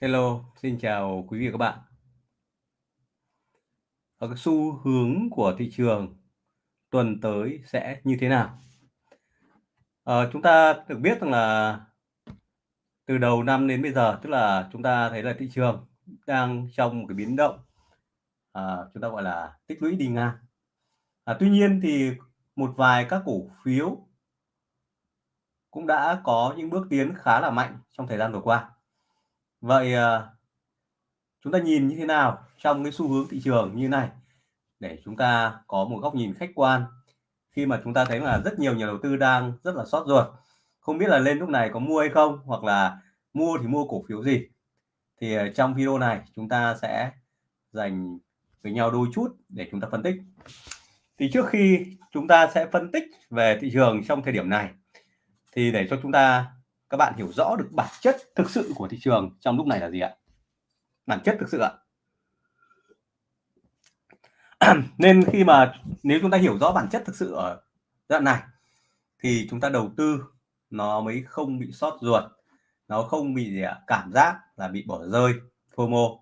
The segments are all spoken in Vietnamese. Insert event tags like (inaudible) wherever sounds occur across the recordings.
Hello, xin chào quý vị và các bạn. Ở cái xu hướng của thị trường tuần tới sẽ như thế nào? À, chúng ta được biết rằng là từ đầu năm đến bây giờ, tức là chúng ta thấy là thị trường đang trong một cái biến động, à, chúng ta gọi là tích lũy đi ngang. À, tuy nhiên thì một vài các cổ phiếu cũng đã có những bước tiến khá là mạnh trong thời gian vừa qua. Vậy ờ, chúng ta nhìn như thế nào trong cái xu hướng thị trường như này? Để chúng ta có một góc nhìn khách quan. Khi mà chúng ta thấy là rất nhiều nhà đầu tư đang rất là sót ruột, không biết là lên lúc này có mua hay không, hoặc là mua thì mua cổ phiếu gì. Thì ờ, trong video này chúng ta sẽ dành với nhau đôi chút để chúng ta phân tích. Thì trước khi chúng ta sẽ phân tích về thị trường trong thời điểm này, thì để cho chúng ta các bạn hiểu rõ được bản chất thực sự của thị trường trong lúc này là gì ạ? Bản chất thực sự ạ. (clears throat) Nên khi mà nếu chúng ta hiểu rõ bản chất thực sự ở đoạn này, thì chúng ta đầu tư nó mới không bị sót ruột, nó không bị, gì ạ, cảm giác là bị bỏ rơi, FOMO.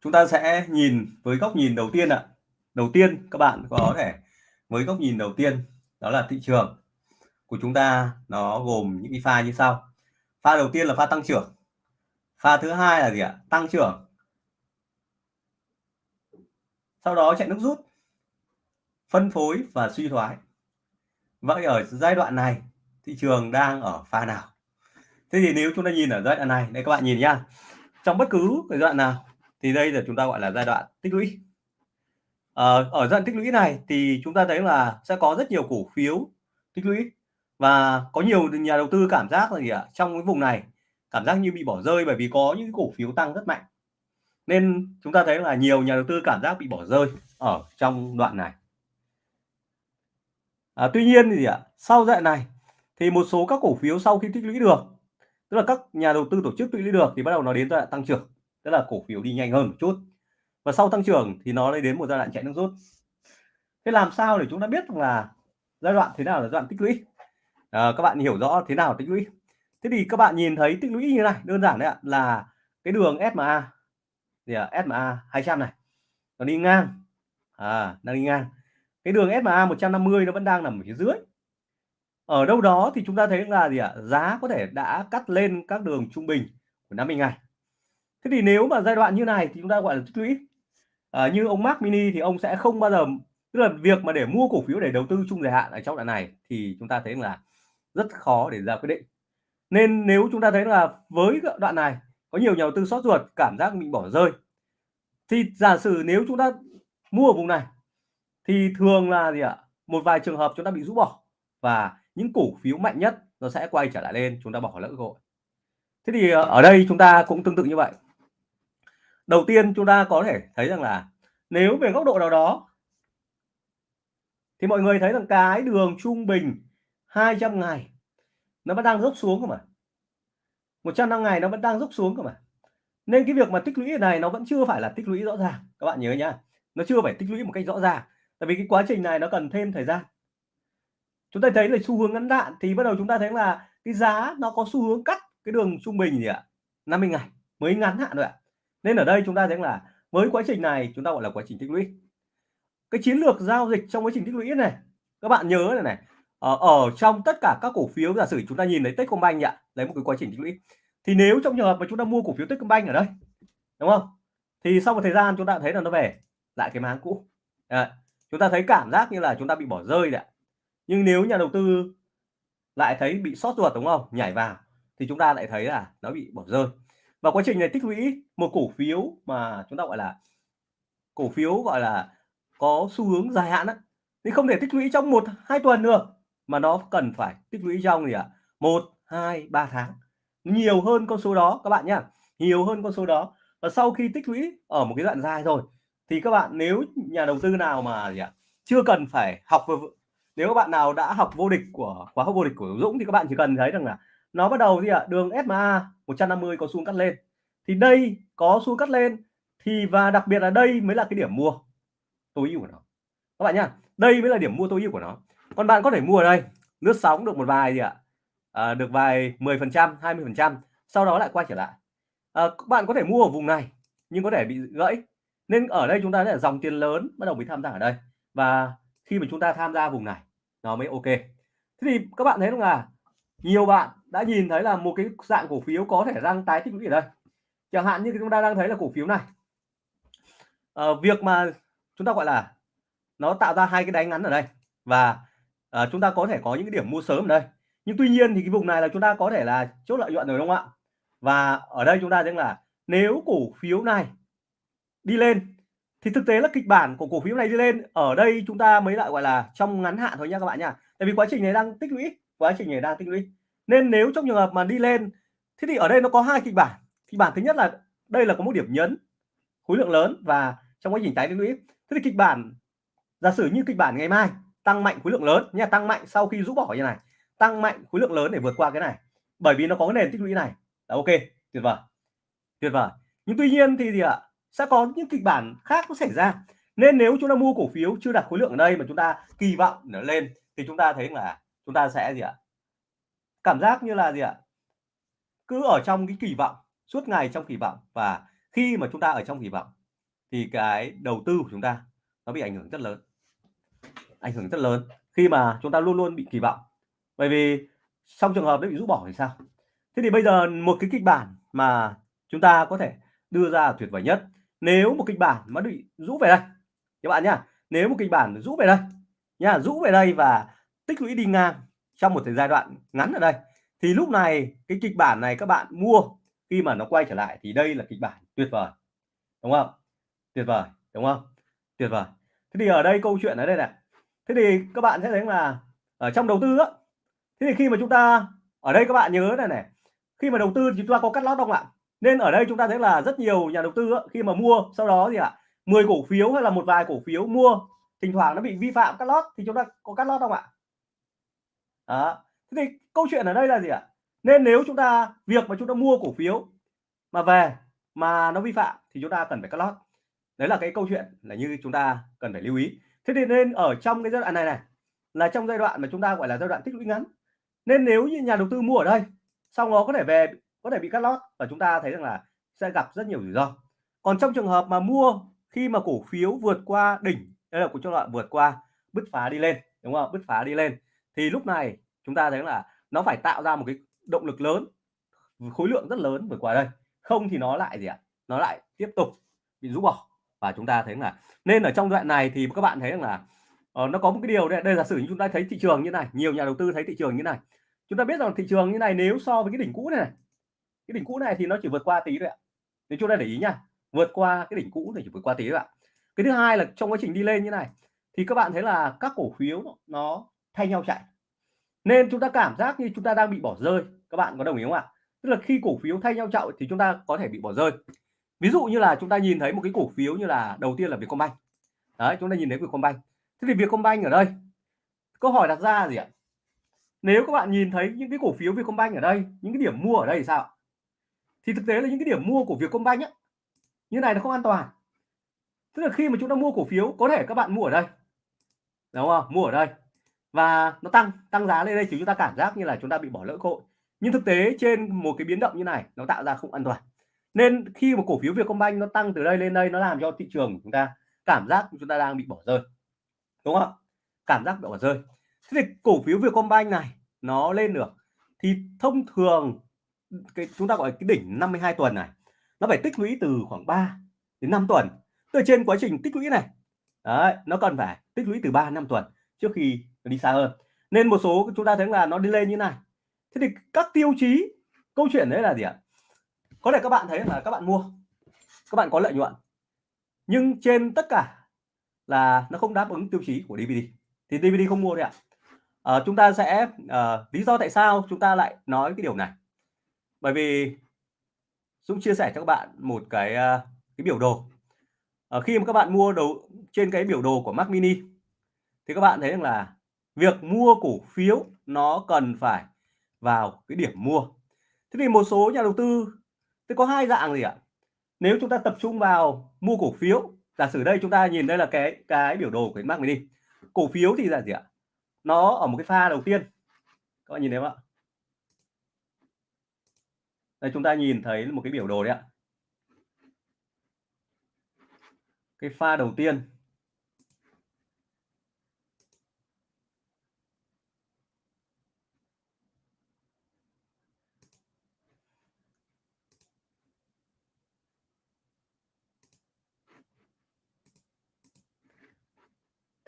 Chúng ta sẽ nhìn với góc nhìn đầu tiên ạ. Đầu tiên các bạn có thể, với góc nhìn đầu tiên đó là thị trường của chúng ta nó gồm những cái pha như sau. Pha đầu tiên là pha tăng trưởng. Pha thứ hai là gì ạ? Tăng trưởng. Sau đó chạy nước rút, phân phối và suy thoái. Vậy ở giai đoạn này, thị trường đang ở pha nào? Thế thì nếu chúng ta nhìn ở giai đoạn này, đây các bạn nhìn nhá. Trong bất cứ giai đoạn nào, thì đây là chúng ta gọi là giai đoạn tích lũy. Ờ, ở giai đoạn tích lũy này thì chúng ta thấy là sẽ có rất nhiều cổ phiếu tích lũy và có nhiều nhà đầu tư cảm giác là gì ạ? Trong cái vùng này cảm giác như bị bỏ rơi bởi vì có những cổ phiếu tăng rất mạnh. Nên chúng ta thấy là nhiều nhà đầu tư cảm giác bị bỏ rơi ở trong đoạn này. À, tuy nhiên thì gì ạ? Sau đoạn này thì một số các cổ phiếu sau khi tích lũy được tức là các nhà đầu tư tổ chức tích lũy được thì bắt đầu nó đến giai đoạn tăng trưởng tức là cổ phiếu đi nhanh hơn một chút. Và sau tăng trưởng thì nó lại đến một giai đoạn chạy nước rút. Thế làm sao để chúng ta biết là giai đoạn thế nào là giai đoạn tích lũy? À, các bạn hiểu rõ thế nào tích lũy? Thế thì các bạn nhìn thấy tích lũy như này đơn giản đấy ạ là cái đường SMA thì à, SMA 200 này nó đi ngang. À đang đi ngang. Cái đường SMA 150 nó vẫn đang nằm ở phía dưới. Ở đâu đó thì chúng ta thấy là gì ạ? Giá có thể đã cắt lên các đường trung bình của 50 ngày. Thế thì nếu mà giai đoạn như này thì chúng ta gọi là tích lũy. À, như ông Mark Mini thì ông sẽ không bao giờ tức là việc mà để mua cổ phiếu để đầu tư chung dài hạn ở trong đoạn này thì chúng ta thấy là rất khó để ra quyết định. Nên nếu chúng ta thấy là với đoạn này, có nhiều nhà đầu tư sót ruột, cảm giác mình bỏ rơi, thì giả sử nếu chúng ta mua ở vùng này, thì thường là gì ạ? Một vài trường hợp chúng ta bị rũ bỏ và những cổ phiếu mạnh nhất nó sẽ quay trở lại lên, chúng ta bỏ lỡ cơ hội. Thế thì ờ, ở đây chúng ta cũng tương tự như vậy. Đầu tiên chúng ta có thể thấy rằng là nếu về góc độ nào đó, thì mọi người thấy rằng cái đường trung bình 200 ngày, nó vẫn đang dốc xuống cơ mà. 100 năm ngày nó vẫn đang dốc xuống cơ mà. Nên cái việc mà tích lũy này nó vẫn chưa phải là tích lũy rõ ràng. Các bạn nhớ nhá, nó chưa phải tích lũy một cách rõ ràng. Tại vì cái quá trình này nó cần thêm thời gian. Chúng ta thấy là xu hướng ngắn hạn thì bắt đầu chúng ta thấy là cái giá nó có xu hướng cắt cái đường trung bình gì ạ? 50 ngày, mới ngắn hạn rồi ạ. Nên ở đây chúng ta thấy là với quá trình này chúng ta gọi là quá trình tích lũy. Cái chiến lược giao dịch trong quá trình tích lũy này, các bạn nhớ này này ở, ở trong tất cả các cổ phiếu giả sử chúng ta nhìn thấy Techcombank ạ lấy một cái quá trình tích lũy. Thì nếu trong trường hợp mà chúng ta mua cổ phiếu Techcombank ở đây đúng không? Thì sau một thời gian chúng ta thấy là nó về lại cái máng cũ. À, chúng ta thấy cảm giác như là chúng ta bị bỏ rơi đấy nhưng nếu nhà đầu tư lại thấy bị sót ruột đúng không? Nhảy vào thì chúng ta lại thấy là nó bị bỏ rơi. Và quá trình này tích lũy một cổ phiếu mà chúng ta gọi là cổ phiếu gọi là có xu hướng dài hạn á thì không thể tích lũy trong một hai tuần được mà nó cần phải tích lũy trong gì ạ? Một, hai, ba tháng. Nhiều hơn con số đó, các bạn nhá. Nhiều hơn con số đó. Và sau khi tích lũy ở một cái đoạn dài rồi, thì các bạn nếu nhà đầu tư nào mà gì ạ? Chưa cần phải học nếu các bạn nào đã học vô địch của khóa học vô địch của Dũng thì các bạn chỉ cần thấy rằng là nó bắt đầu gì ạ? Đường SMA 150 có xu cắt lên. Thì đây có xu cắt lên, thì và đặc biệt là đây mới là cái điểm mua tối ưu của nó. Các bạn nhá, đây mới là điểm mua tối ưu của nó còn bạn có thể mua ở đây. Lướt sóng được một vài gì ạ? À, được vài 10 phần trăm 20 phần trăm sau đó lại quay trở lại. À, các bạn có thể mua ở vùng này nhưng có thể bị gãy. Nên ở đây chúng ta sẽ dòng tiền lớn bắt đầu mới tham gia ở đây. Và khi mà chúng ta tham gia vùng này nó mới ok. Thế thì các bạn thấy không là nhiều bạn đã nhìn thấy là một cái dạng cổ phiếu có thể đang tái tích lũy ở đây. Chẳng hạn như chúng ta đang thấy là cổ phiếu này. À, việc mà chúng ta gọi là nó tạo ra hai cái đáy ngắn ở đây. Và à, chúng ta có thể có những cái điểm mua sớm ở đây. Nhưng tuy nhiên thì cái vùng này là chúng ta có thể là chốt lợi nhuận rồi đúng không ạ? Và ở đây chúng ta thấy là nếu cổ phiếu này đi lên thì thực tế là kịch bản của cổ phiếu này đi lên ở đây chúng ta mới lại gọi là trong ngắn hạn thôi nha các bạn nha. Tại vì quá trình này đang tích lũy quá trình này đang tích lũy. Nên nếu trong trường hợp mà đi lên thế thì ở đây nó có hai kịch bản. Kịch bản thứ nhất là đây là có một điểm nhấn khối lượng lớn và trong quá trình tái tích lũy. Thế thì kịch bản giả sử như kịch bản ngày mai tăng mạnh khối lượng lớn. Nha tăng mạnh sau khi rũ bỏ như này. Tăng mạnh khối lượng lớn để vượt qua cái này. Bởi vì nó có cái nền tích lũy này. Là ok, tuyệt vời. Tuyệt vời. Nhưng tuy nhiên thì gì ạ? Sẽ có những kịch bản khác nó xảy ra. Nên nếu chúng ta mua cổ phiếu chưa đặt khối lượng ở đây mà chúng ta kỳ vọng nó lên, thì chúng ta thấy là chúng ta sẽ gì ạ? Cảm giác như là gì ạ? Cứ ở trong cái kỳ vọng, suốt ngày trong kỳ vọng. Và khi mà chúng ta ở trong kỳ vọng, thì cái đầu tư của chúng ta nó bị ảnh hưởng rất lớn ảnh hưởng rất lớn, khi mà chúng ta luôn luôn bị kỳ vọng. Bởi vì trong trường hợp nó bị rút bỏ thì sao? Thế thì bây giờ một cái kịch bản mà chúng ta có thể đưa ra tuyệt vời nhất, nếu một kịch bản mà bị rũ về đây, các bạn nhá, nếu một kịch bản rũ về đây nha rũ về đây và tích lũy đi ngang trong một thời giai đoạn ngắn ở đây, thì lúc này cái kịch bản này các bạn mua, khi mà nó quay trở lại thì đây là kịch bản tuyệt vời, đúng không? Tuyệt vời, đúng không? Tuyệt vời. Thế thì ở đây câu chuyện ở đây này thế thì các bạn sẽ thấy là ở trong đầu tư á thế thì khi mà chúng ta ở đây các bạn nhớ này này khi mà đầu tư thì chúng ta có cắt lót không ạ? Nên ở đây chúng ta thấy là rất nhiều nhà đầu tư á, khi mà mua sau đó gì ạ 10 cổ phiếu hay là một vài cổ phiếu mua thỉnh thoảng nó bị vi phạm cắt lót thì chúng ta có cắt lót không ạ? Đó. Thế thì câu chuyện ở đây là gì ạ? Nên nếu chúng ta việc mà chúng ta mua cổ phiếu mà về mà nó vi phạm thì chúng ta cần phải cắt lót. Đấy là cái câu chuyện là như chúng ta cần phải lưu ý thế thì nên ở trong cái giai đoạn này này, là trong giai đoạn mà chúng ta gọi là giai đoạn tích lũy ngắn. Nên nếu như nhà đầu tư mua ở đây xong nó có thể về, có thể bị cắt lót và chúng ta thấy rằng là sẽ gặp rất nhiều rủi ro. Còn trong trường hợp mà mua khi mà cổ phiếu vượt qua đỉnh, đây là của cho đoạn vượt qua, bứt phá đi lên, đúng không? Bứt phá đi lên, thì lúc này chúng ta thấy là nó phải tạo ra một cái động lực lớn, khối lượng rất lớn vượt qua đây. Không thì nó lại gì ạ? Nó lại tiếp tục bị rũ bỏ và chúng ta thấy là nên ở trong đoạn này thì các bạn thấy rằng là uh, nó có một cái điều đây, đây giả sử chúng ta thấy thị trường như này nhiều nhà đầu tư thấy thị trường như này. Chúng ta biết rằng thị trường như này nếu so với cái đỉnh cũ này, này cái đỉnh cũ này thì nó chỉ vượt qua tí thôi ạ. Thì chúng ta để ý nha vượt qua cái đỉnh cũ thì chỉ vượt qua tí thôi ạ. Cái thứ hai là trong quá trình đi lên như này thì các bạn thấy là các cổ phiếu nó, nó thay nhau chạy. Nên chúng ta cảm giác như chúng ta đang bị bỏ rơi các bạn có đồng ý không ạ? Tức là khi cổ phiếu thay nhau chạy thì chúng ta có thể bị bỏ rơi ví dụ như là chúng ta nhìn thấy một cái cổ phiếu như là đầu tiên là Vietcombank. Đấy, chúng ta nhìn thấy Vietcombank. Thế thì Vietcombank ở đây, câu hỏi đặt ra gì ạ? Nếu các bạn nhìn thấy những cái cổ phiếu Vietcombank ở đây, những cái điểm mua ở đây thì sao thì thực tế là những cái điểm mua của Vietcombank nhé như này nó không an toàn. Tức là khi mà chúng ta mua cổ phiếu, có thể các bạn mua ở đây. Đúng không? Mua ở đây. Và nó tăng tăng giá lên đây, thì chúng ta cảm giác như là chúng ta bị bỏ lỡ cơ hội. Nhưng thực tế trên một cái biến động như này, nó tạo ra không an toàn nên khi một cổ phiếu Vietcombank nó tăng từ đây lên đây nó làm cho thị trường của chúng ta cảm giác chúng ta đang bị bỏ rơi. Đúng không cảm giác bị bỏ rơi. Thế thì cổ phiếu Vietcombank này nó lên được. Thì thông thường cái chúng ta gọi cái đỉnh 52 tuần này nó phải tích lũy từ khoảng 3 đến 5 tuần. Từ trên quá trình tích lũy này đấy, nó cần phải tích lũy từ 3 năm tuần trước khi đi xa hơn. Nên một số chúng ta thấy là nó đi lên như này. Thế thì các tiêu chí câu chuyện đấy là gì ạ? Có thể các bạn thấy là các bạn mua các bạn có lợi nhuận nhưng trên tất cả là nó không đáp ứng tiêu chí của DVD thì DVD không mua đấy ạ. À, chúng ta sẽ à, lý do tại sao chúng ta lại nói cái điều này. Bởi vì Dũng chia sẻ cho các bạn một cái ờ, cái biểu đồ. À, khi mà các bạn mua đầu trên cái biểu đồ của Mac Mini thì các bạn thấy rằng là việc mua cổ phiếu nó cần phải vào cái điểm mua. Thế thì một số nhà đầu tư Thế có hai dạng gì ạ? Nếu chúng ta tập trung vào mua cổ phiếu, giả sử đây chúng ta nhìn đây là cái cái biểu đồ của Mac đi. Cổ phiếu thì là gì ạ? Nó ở một cái pha đầu tiên. Các bạn nhìn thấy không ạ? Đây chúng ta nhìn thấy một cái biểu đồ đấy ạ. Cái pha đầu tiên.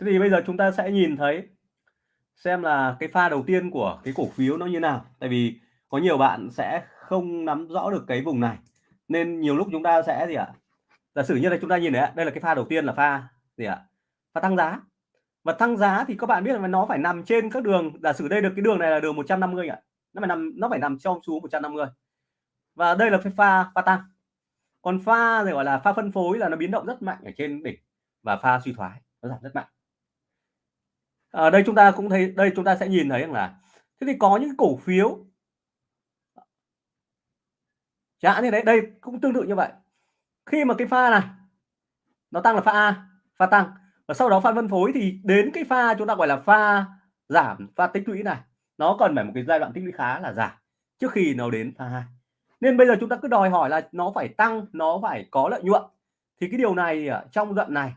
Thế thì bây giờ chúng ta sẽ nhìn thấy xem là cái pha đầu tiên của cái cổ phiếu nó như nào. Tại vì có nhiều bạn sẽ không nắm rõ được cái vùng này. Nên nhiều lúc chúng ta sẽ gì ạ? Giả sử như là chúng ta nhìn đấy, đây là cái pha đầu tiên là pha gì ạ? Pha tăng giá. Và tăng giá thì các bạn biết là nó phải nằm trên các đường, giả sử đây được cái đường này là đường 150 ạ. Nó phải nằm nó phải nằm trong xuống 150. Và đây là cái pha pha tăng. Còn pha thì gọi là pha phân phối là nó biến động rất mạnh ở trên đỉnh và pha suy thoái nó giảm rất mạnh ở đây chúng ta cũng thấy, đây chúng ta sẽ nhìn thấy rằng là, thế thì có những cổ phiếu. Chẳng như đấy, đây cũng tương tự như vậy. Khi mà cái pha này, nó tăng là pha A, pha tăng. Và sau đó pha phân phối thì đến cái pha chúng ta gọi là pha giảm, pha tích lũy này, nó cần phải một cái giai đoạn tích lũy khá là dài trước khi nó đến pha 2 nên bây giờ chúng ta cứ đòi hỏi là nó phải tăng, nó phải có lợi nhuận. Thì cái điều này trong đoạn này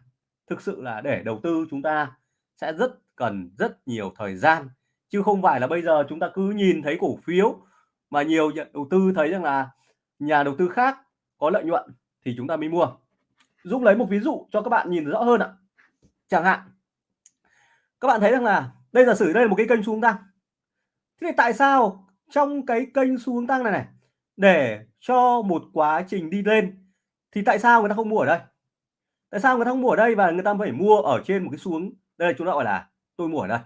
thực sự là để đầu tư chúng ta sẽ rất cần rất nhiều thời gian, chứ không phải là bây giờ chúng ta cứ nhìn thấy cổ phiếu mà nhiều nhà đầu tư thấy rằng là nhà đầu tư khác có lợi nhuận thì chúng ta mới mua. Giúp lấy một ví dụ cho các bạn nhìn rõ hơn ạ. Chẳng hạn, các bạn thấy rằng là đây, giả sử đây là một cái kênh xuống tăng. Thế thì tại sao trong cái kênh xu hướng tăng này này, để cho một quá trình đi lên thì tại sao người ta không mua ở đây? Tại sao người ta không mua ở đây và người ta phải mua ở trên một cái xuống? Đây đây chúng ta gọi là tôi mua ở đây.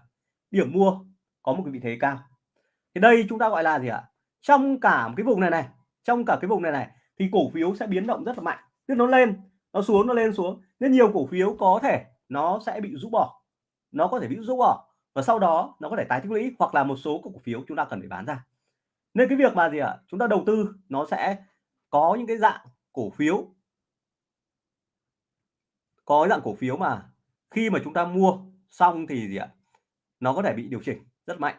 Điểm mua có một cái vị thế cao. Thì đây chúng ta gọi là gì ạ? Trong cả một cái vùng này này, trong cả cái vùng này này thì cổ phiếu sẽ biến động rất là mạnh. Tức nó lên, nó xuống, nó lên, xuống. Nên nhiều cổ phiếu có thể nó sẽ bị rũ bỏ. Nó có thể bị rũ bỏ và sau đó nó có thể tái tích lũy hoặc là một số cổ phiếu chúng ta cần phải bán ra. Nên cái việc mà gì ạ? Chúng ta đầu tư nó sẽ có những cái dạng cổ phiếu. Có dạng cổ phiếu mà khi mà chúng ta mua xong thì gì ạ? Nó có thể bị điều chỉnh rất mạnh.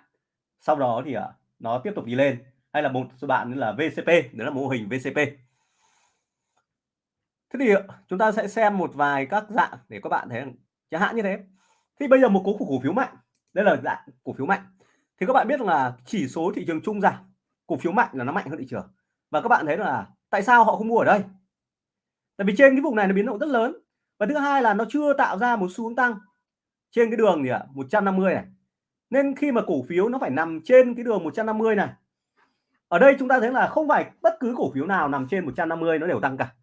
Sau đó thì ạ nó tiếp tục đi lên. Hay là một số bạn là VCP đó là mô hình VCP thế thì à, chúng ta sẽ xem một vài các dạng để các bạn thấy chẳng hạn như thế. Thì bây giờ một cố cổ phiếu mạnh. Đây là dạng cổ phiếu mạnh. Thì các bạn biết là chỉ số thị trường chung giảm, cổ phiếu mạnh là nó mạnh hơn thị trường. Và các bạn thấy là tại sao họ không mua ở đây? Tại vì trên cái vùng này nó biến động rất lớn. Và thứ hai là nó chưa tạo ra một xu hướng tăng trên cái đường gì ạ? 150 này. Nên khi mà cổ phiếu nó phải nằm trên cái đường 150 này, ở đây chúng ta thấy là không phải bất cứ cổ phiếu nào nằm trên 150 nó đều tăng cả.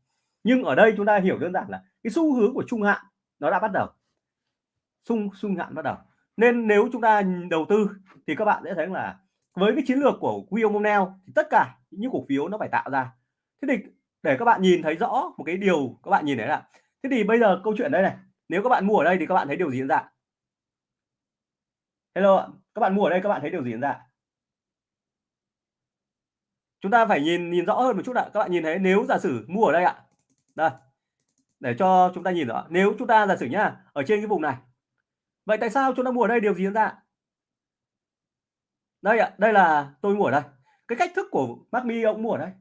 Nhưng ở đây chúng ta hiểu đơn giản là cái xu hướng của trung hạn nó đã bắt đầu. Xung xung hạn bắt đầu. Nên nếu chúng ta đầu tư thì các bạn sẽ thấy là với cái chiến lược của William O'Neill thì tất cả những cổ phiếu nó phải tạo ra. Thế thì để các bạn nhìn thấy rõ một cái điều các bạn nhìn thấy là, thế thì bây giờ câu chuyện đây này. Nếu các bạn mua ở đây thì các bạn thấy điều gì diễn ra? Hello các bạn mua ở đây các bạn thấy điều gì diễn ra chúng ta phải nhìn nhìn rõ hơn một chút ạ, các bạn nhìn thấy, nếu giả sử mua ở đây ạ, đây, để cho chúng ta nhìn rõ nếu chúng ta giả sử nhá, ở trên cái vùng này, vậy tại sao chúng ta mua ở đây điều gì diễn ra đây ạ, đây là tôi mua ở đây, cái cách thức của Macmi ông mua ở đây,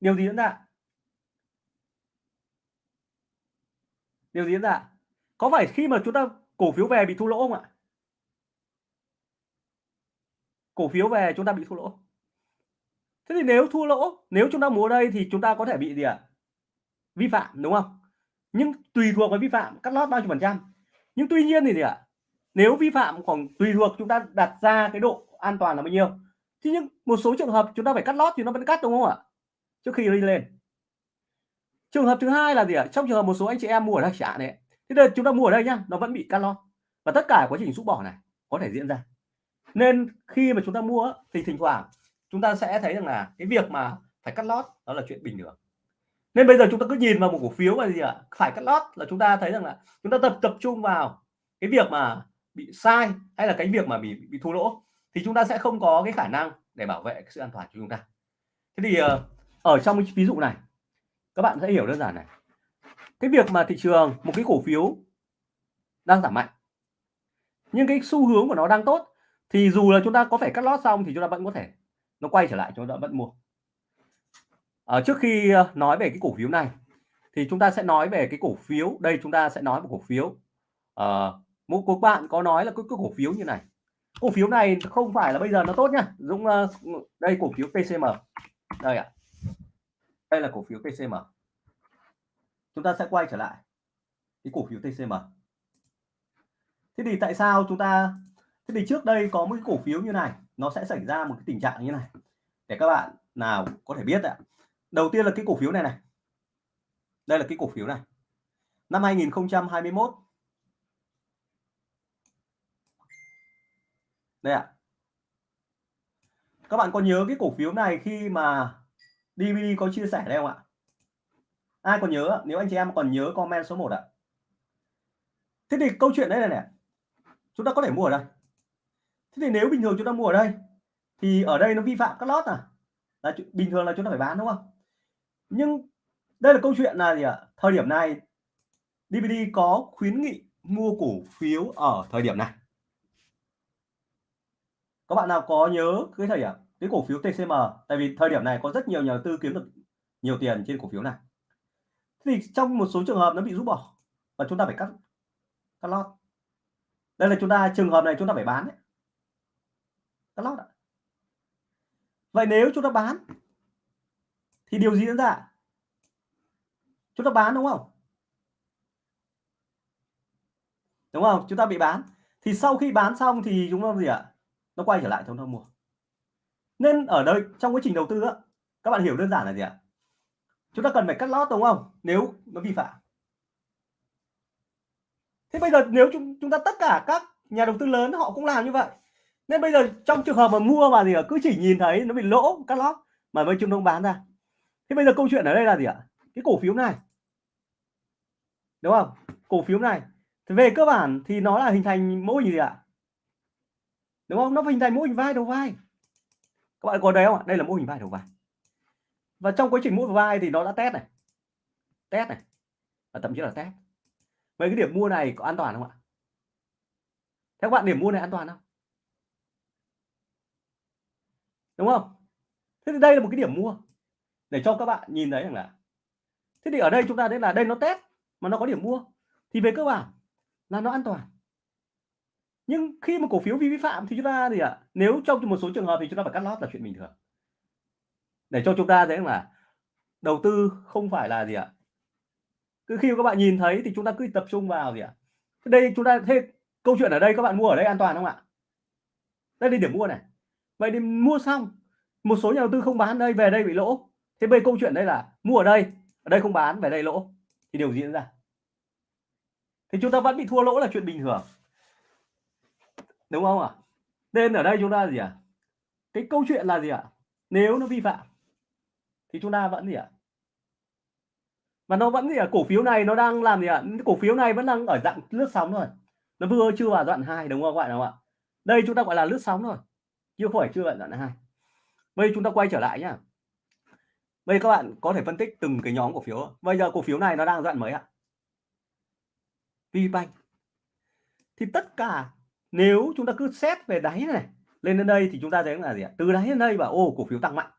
điều gì diễn ra điều gì diễn ra có phải khi mà chúng ta cổ phiếu về bị thua lỗ không ạ? Cổ phiếu về chúng ta bị thua lỗ. Thế thì nếu thua lỗ, nếu chúng ta mua đây thì chúng ta có thể bị gì ạ? À? vi phạm, đúng không? Nhưng tùy thuộc vào vi phạm, cắt lót bao nhiêu phần trăm. Nhưng tuy nhiên thì gì ạ? À? nếu vi phạm khoảng tùy thuộc chúng ta đặt ra cái độ an toàn là bao nhiêu? Thì nhưng một số trường hợp chúng ta phải cắt lót thì nó vẫn cắt, đúng không ạ? Trước khi đi lên. Trường hợp thứ hai là gì ạ? Trong trường hợp một số anh chị em mua ở đây trả này thế đây chúng ta mua ở đây nhá, nó vẫn bị cắt lót. Và tất cả quá trình rút bỏ này có thể diễn ra nên khi mà chúng ta mua thì thỉnh thoảng chúng ta sẽ thấy rằng là cái việc mà phải cắt lót đó là chuyện bình thường. Nên bây giờ chúng ta cứ nhìn vào một cổ phiếu là gì ạ, phải cắt lót là chúng ta thấy rằng là chúng ta tập tập trung vào cái việc mà bị sai hay là cái việc mà bị bị thua lỗ, thì chúng ta sẽ không có cái khả năng để bảo vệ cái sự an toàn của chúng ta. Thế thì ờ, ở trong cái ví dụ này, các bạn sẽ hiểu đơn giản này. Cái việc mà thị trường, một cái cổ phiếu đang giảm mạnh, nhưng cái xu hướng của nó đang tốt thì dù là chúng ta có phải cắt lót xong thì chúng ta vẫn có thể nó quay trở lại chúng ta vẫn mua. À, trước khi ờ, nói về cái cổ phiếu này thì chúng ta sẽ nói về cái cổ phiếu đây chúng ta sẽ nói một cổ phiếu. À, một cuộc bạn có nói là cái, cái cổ phiếu như này. Cổ phiếu này không phải là bây giờ nó tốt nhá. Dũng uh, đây cổ phiếu PCM đây ạ. À. đây là cổ phiếu PCM chúng ta sẽ quay trở lại cái cổ phiếu TCM thế thì tại sao chúng ta thế thì trước đây có một cái cổ phiếu như này, nó sẽ xảy ra một cái tình trạng như này. Để các bạn nào có thể biết ạ. Đầu tiên là cái cổ phiếu này này. Đây là cái cổ phiếu này. Năm 2021 đây ạ. Các bạn có nhớ cái cổ phiếu này khi mà DVD có chia sẻ đây không ạ? Ai còn nhớ nếu anh chị em còn nhớ comment số 1 ạ. Thế thì câu chuyện đây này này. Chúng ta có thể mua ở đây thế thì nếu bình thường chúng ta mua ở đây, thì ở đây nó vi phạm các lót à? Là bình thường là chúng ta phải bán đúng không? Nhưng đây là câu chuyện là gì ạ? Thời điểm này DVD có khuyến nghị mua cổ phiếu ở thời điểm này. Các bạn nào có nhớ cái thời điểm, cái cổ phiếu TCM tại vì thời điểm này có rất nhiều nhà đầu tư kiếm được nhiều tiền trên cổ phiếu này. Thì trong một số trường hợp nó bị rút bỏ và chúng ta phải cắt cắt lót. Đây là chúng ta, trường hợp này chúng ta phải bán đấy lót ạ. Vậy nếu chúng ta bán, thì điều gì diễn ra chúng ta bán đúng không? Đúng không? Chúng ta bị bán. Thì sau khi bán xong thì chúng ta gì ạ? Nó quay trở lại chúng ta mua. Nên ở đây, trong quá trình đầu tư á, các bạn hiểu đơn giản là gì ạ? Chúng ta cần phải cắt lót đúng không? Nếu nó vi phạm. Thế bây giờ nếu chúng chúng ta tất cả các nhà đầu tư lớn họ cũng làm như vậy nên bây giờ trong trường hợp mà mua mà gì ạ cứ chỉ nhìn thấy nó bị lỗ cắt lót mà mấy chúng đông bán ra. Thế bây giờ câu chuyện ở đây là gì ạ? Cái cổ phiếu này. Đúng không? Cổ phiếu này. Thì về cơ bản thì nó là hình thành mô hình gì ạ? Đúng không? Nó hình thành mô hình vai đầu vai. Các bạn có đấy không ạ? Đây là mô hình vai đầu vai. Và trong quá trình mua vai thì nó đã test này. Test này. Và thậm chí là test. Vậy cái điểm mua này có an toàn không ạ? Theo các bạn, điểm mua này an toàn không? Đúng không thế thì đây là một cái điểm mua để cho các bạn nhìn thấy rằng là thế thì ở đây chúng ta thấy là đây nó test, mà nó có điểm mua thì về cơ bản là nó an toàn nhưng khi mà cổ phiếu vi phạm thì chúng ta gì ạ à? nếu trong một số trường hợp thì chúng ta phải cắt lót là chuyện bình thường để cho chúng ta thấy là đầu tư không phải là gì ạ à? cứ khi các bạn nhìn thấy thì chúng ta cứ tập trung vào gì ạ à? đây chúng ta, thế câu chuyện ở đây các bạn mua ở đây an toàn không ạ đây là điểm mua này vậy thì mua xong, một số nhà đầu tư không bán đây về đây bị lỗ thế bây câu chuyện đây là mua ở đây ở đây không bán, về đây lỗ thì điều gì diễn ra thì chúng ta vẫn bị thua lỗ là chuyện bình thường đúng không ạ nên ở đây chúng ta gì ạ à? cái câu chuyện là gì ạ à? nếu nó vi phạm, thì chúng ta vẫn gì ạ à? và nó vẫn gì ạ à? cổ phiếu này nó đang làm gì ạ à? cổ phiếu này vẫn đang ở dạng lướt sóng rồi nó vừa chưa vào đoạn hai, đúng không các bạn không ạ đây chúng ta gọi là lướt sóng rồi chứ không phải chưa bạn đoạn hai. Bây chúng ta quay trở lại nhá. Bây các bạn có thể phân tích từng cái nhóm cổ phiếu. Bây giờ cổ phiếu này nó đang đoạn mấy ạ? VBank. Thì tất cả, nếu chúng ta cứ xét về đáy này, lên đến đây thì chúng ta thấy là gì ạ? Từ đáy đến đây và ô, cổ phiếu tăng mạnh.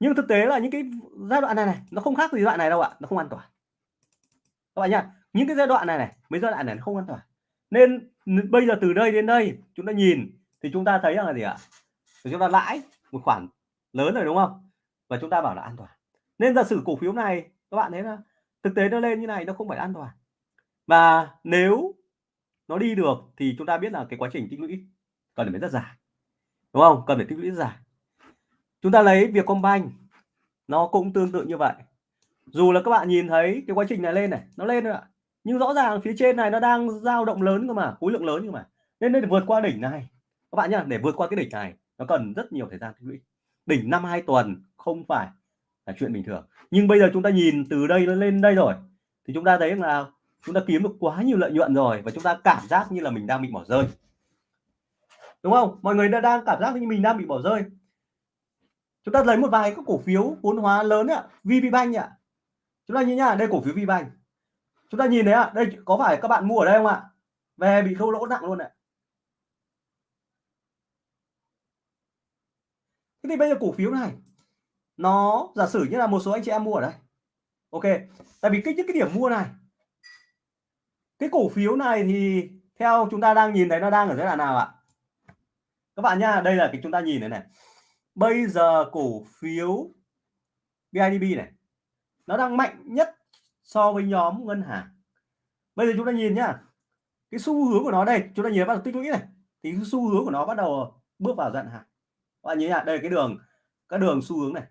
Nhưng thực tế là những cái giai đoạn này này, nó không khác gì giai đoạn này đâu ạ. Nó không an toàn. Các bạn nhá, những cái giai đoạn này này, mấy giai đoạn này nó không an toàn. Nên bây giờ từ đây đến đây, chúng ta nhìn thì chúng ta thấy là gì ạ? Thì chúng ta lãi một khoản lớn rồi, đúng không? Và chúng ta bảo là an toàn. Nên giả sử cổ phiếu này, các bạn thấy là thực tế nó lên như này, nó không phải an toàn. Và nếu nó đi được thì chúng ta biết là cái quá trình tích lũy cần phải rất dài, đúng không? Cần phải tích lũy rất dài. Chúng ta lấy việc Vietcombank, nó cũng tương tự như vậy. Dù là các bạn nhìn thấy cái quá trình này lên này, nó lên rồi ạ. Nhưng rõ ràng phía trên này nó đang dao động lớn cơ mà, khối lượng lớn cơ mà. Nên để vượt qua đỉnh này các bạn nhá, để vượt qua cái đỉnh này, nó cần rất nhiều thời gian tích lũy. Đỉnh năm hai tuần không phải là chuyện bình thường. Nhưng bây giờ chúng ta nhìn từ đây lên đây rồi, thì chúng ta thấy là chúng ta kiếm được quá nhiều lợi nhuận rồi và chúng ta cảm giác như là mình đang bị bỏ rơi. Đúng không? Mọi người đã đang cảm giác như mình đang bị bỏ rơi. Chúng ta lấy một vài các cổ phiếu vốn hóa lớn ạ, VPBank ạ. Chúng ta nhìn nhá, đây cổ phiếu VPBank. Chúng ta nhìn thấy ạ, đây có phải các bạn mua ở đây không ạ? Về bị thua lỗ nặng luôn ạ. Thế thì bây giờ cổ phiếu này, nó giả sử như là một số anh chị em mua ở đây. Ok, tại vì cái những cái điểm mua này, cái cổ phiếu này thì theo chúng ta đang nhìn thấy nó đang ở giai đoạn nào ạ? Các bạn nha đây là cái chúng ta nhìn này này. Bây giờ cổ phiếu BIDB này, nó đang mạnh nhất so với nhóm ngân hàng. Bây giờ chúng ta nhìn nhá, cái xu hướng của nó đây, chúng ta nhìn bắt đầu tích lũy này. Thì cái xu hướng của nó bắt đầu bước vào dặn các bạn nhớ nhá đây cái đường các đường xu hướng này.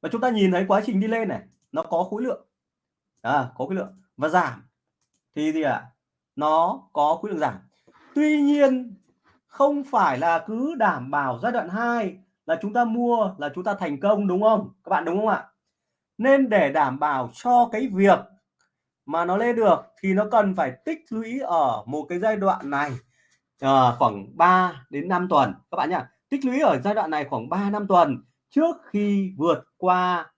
Và chúng ta nhìn thấy quá trình đi lên này nó có khối lượng. À, có khối lượng. Và giảm. Thì gì ạ? À? nó có khối lượng giảm. Tuy nhiên không phải là cứ đảm bảo giai đoạn 2 là chúng ta mua là chúng ta thành công đúng không? Các bạn đúng không ạ? Nên để đảm bảo cho cái việc mà nó lên được thì nó cần phải tích lũy ở một cái giai đoạn này à, khoảng 3 đến 5 tuần. Các bạn nhá tích lũy ở giai đoạn này khoảng 3 năm tuần. Trước khi vượt qua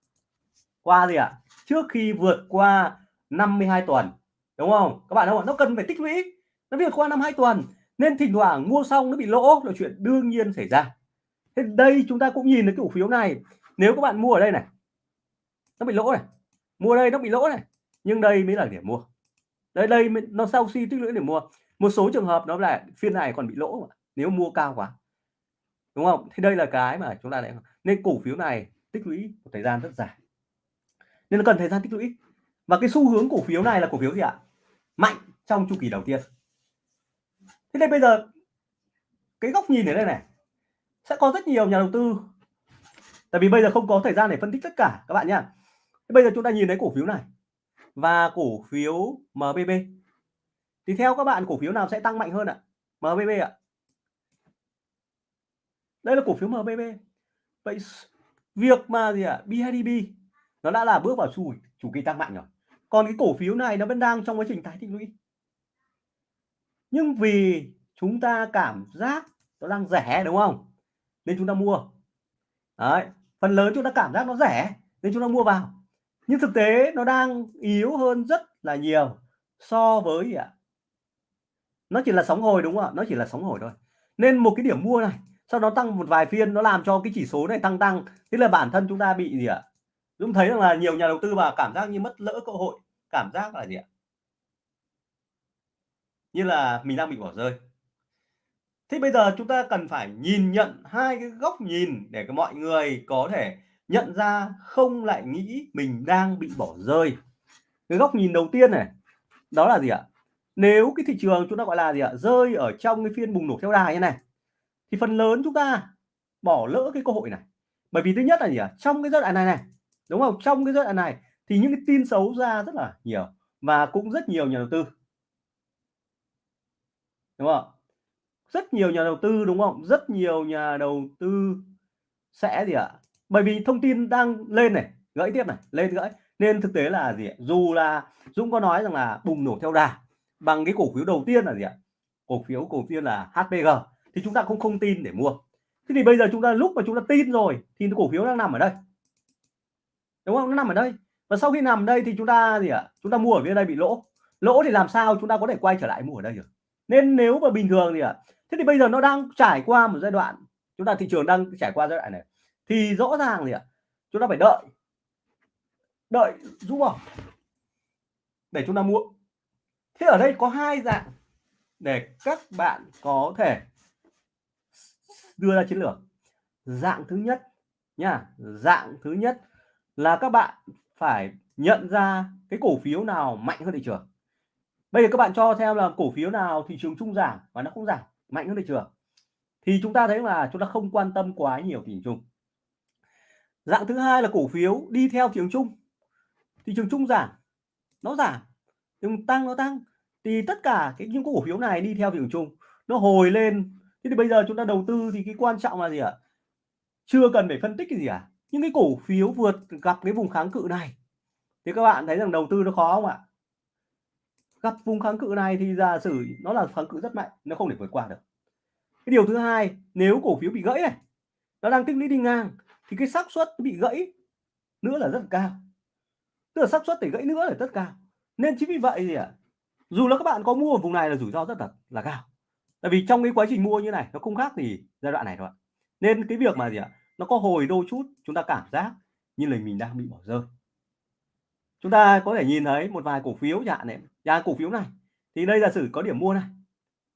qua gì ạ? À? trước khi vượt qua 52 tuần, đúng không? Các bạn không nó cần phải tích lũy. Nó vượt qua năm hai tuần. Nên thỉnh thoảng mua xong nó bị lỗ, là chuyện đương nhiên xảy ra. Thế đây chúng ta cũng nhìn thấy cổ phiếu này. Nếu các bạn mua ở đây này, nó bị lỗ này. Mua đây nó bị lỗ này. Nhưng đây mới là điểm mua. Đây đây nó sau khi tích lũy để mua. Một số trường hợp nó là phiên này còn bị lỗ mà. nếu mua cao quá đúng không? Thì đây là cái mà chúng ta lại nên cổ phiếu này tích lũy một thời gian rất dài. Nên nó cần thời gian tích lũy. Và cái xu hướng cổ phiếu này là cổ phiếu gì ạ? Mạnh trong chu kỳ đầu tiên. Thế nên bây giờ, cái góc nhìn ở đây này, sẽ có rất nhiều nhà đầu tư. Tại vì bây giờ không có thời gian để phân tích tất cả, các bạn nhá. Bây giờ chúng ta nhìn thấy cổ phiếu này và cổ phiếu MBB thì theo các bạn, cổ phiếu nào sẽ tăng mạnh hơn ạ? MBB ạ đây là cổ phiếu MBB vậy việc mà gì ạ? BIDB nó đã là bước vào chu chủ kỳ tăng mạnh rồi. Còn cái cổ phiếu này nó vẫn đang trong quá trình tái tích lũy. Nhưng vì chúng ta cảm giác nó đang rẻ, đúng không? Nên chúng ta mua. Đấy, phần lớn chúng ta cảm giác nó rẻ, nên chúng ta mua vào. Nhưng thực tế nó đang yếu hơn rất là nhiều so với ạ? Nó chỉ là sóng hồi, đúng không ạ? Nó chỉ là sóng hồi thôi. Nên một cái điểm mua này sau đó tăng một vài phiên, nó làm cho cái chỉ số này tăng tăng. Thế là bản thân chúng ta bị gì ạ? Dũng thấy rằng là nhiều nhà đầu tư mà cảm giác như mất lỡ cơ hội, cảm giác là gì ạ? Như là mình đang bị bỏ rơi. Thế bây giờ chúng ta cần phải nhìn nhận hai cái góc nhìn để mọi người có thể nhận ra không lại nghĩ mình đang bị bỏ rơi. Cái góc nhìn đầu tiên này, đó là gì ạ? Nếu cái thị trường chúng ta gọi là gì ạ? Rơi ở trong cái phiên bùng nổ theo đà như này thì phần lớn chúng ta bỏ lỡ cái cơ hội này. Bởi vì thứ nhất là gì ạ? Trong cái giai đoạn này này, đúng không? Trong cái giai đoạn này thì những cái tin xấu ra rất là nhiều và cũng rất nhiều nhà đầu tư. Đúng không? Rất nhiều nhà đầu tư, đúng không? Rất nhiều nhà đầu tư sẽ gì ạ? Bởi vì thông tin đang lên này, gãy tiếp này, lên gãy. Nên thực tế là gì ạ? Dù là Dũng có nói rằng là bùng nổ theo đà bằng cái cổ phiếu đầu tiên là gì ạ? Cổ phiếu cổ phiếu là HPG thì chúng ta cũng không tin để mua. Thế thì bây giờ chúng ta, lúc mà chúng ta tin rồi thì cổ phiếu đang nằm ở đây. Đúng không? Nó nằm ở đây. Và sau khi nằm ở đây thì chúng ta gì ạ? Chúng ta mua ở phía đây bị lỗ. Lỗ thì làm sao chúng ta có thể quay trở lại mua ở đây được? Nên nếu mà bình thường thì ạ, thế thì bây giờ nó đang trải qua một giai đoạn, chúng ta thị trường đang trải qua giai đoạn này, thì rõ ràng gì ạ, chúng ta phải đợi. Đợi rũ bỏ để chúng ta mua. Thế ở đây có hai dạng để các bạn có thể đưa ra chiến lược. Dạng thứ nhất nha, dạng thứ nhất là các bạn phải nhận ra cái cổ phiếu nào mạnh hơn thị trường. Bây giờ các bạn cho theo là cổ phiếu nào thị trường chung giảm và nó không giảm, mạnh hơn thị trường. Thì chúng ta thấy là chúng ta không quan tâm quá nhiều thị trường chung. Dạng thứ hai là cổ phiếu đi theo thị trường chung. Thị trường chung giảm, nó giảm, nhưng tăng, nó tăng. Thì tất cả cái những cổ phiếu này đi theo thị trường chung, nó hồi lên thế thì bây giờ chúng ta đầu tư thì cái quan trọng là gì ạ? Chưa cần phải phân tích cái gì à những cái cổ phiếu vượt gặp cái vùng kháng cự này. Thì các bạn thấy rằng đầu tư nó khó không ạ? Gặp vùng kháng cự này thì giả sử nó là kháng cự rất mạnh, nó không thể vượt qua được. Cái điều thứ hai, nếu cổ phiếu bị gãy này, nó đang tích lũy đi ngang, thì cái xác suất bị gãy nữa là rất cao. Tức là xác suất để gãy nữa là rất cao. Nên chính vì vậy gì ạ, dù là các bạn có mua ở vùng này là rủi ro rất là là cao tại vì trong cái quá trình mua như này, nó không khác gì giai đoạn này thôi nên cái việc mà gì ạ, nó có hồi đôi chút, chúng ta cảm giác như là mình đang bị bỏ rơi. Chúng ta có thể nhìn thấy một vài cổ phiếu chẳng này. Nhà cổ phiếu này, thì đây là sử có điểm mua này,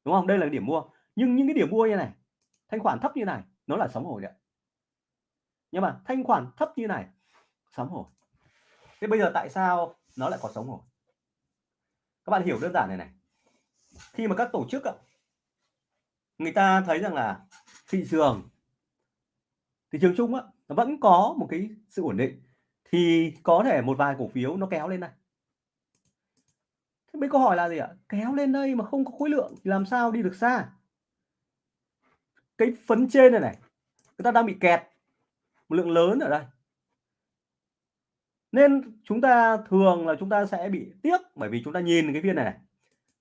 đúng không? Đây là điểm mua. Nhưng những cái điểm mua như này, thanh khoản thấp như này, nó là sóng hồi đấy nhưng mà thanh khoản thấp như này sóng hồi thế bây giờ tại sao nó lại có sóng hồi các bạn hiểu đơn giản này này. Khi mà các tổ chức người ta thấy rằng là thị trường thị trường chung á nó vẫn có một cái sự ổn định. Thì có thể một vài cổ phiếu nó kéo lên này thế mấy câu hỏi là gì ạ? Kéo lên đây mà không có khối lượng thì làm sao đi được xa? Cái phấn trên này này người ta đang bị kẹt một lượng lớn ở đây. Nên chúng ta thường là chúng ta sẽ bị tiếc bởi vì chúng ta nhìn cái viên này, này.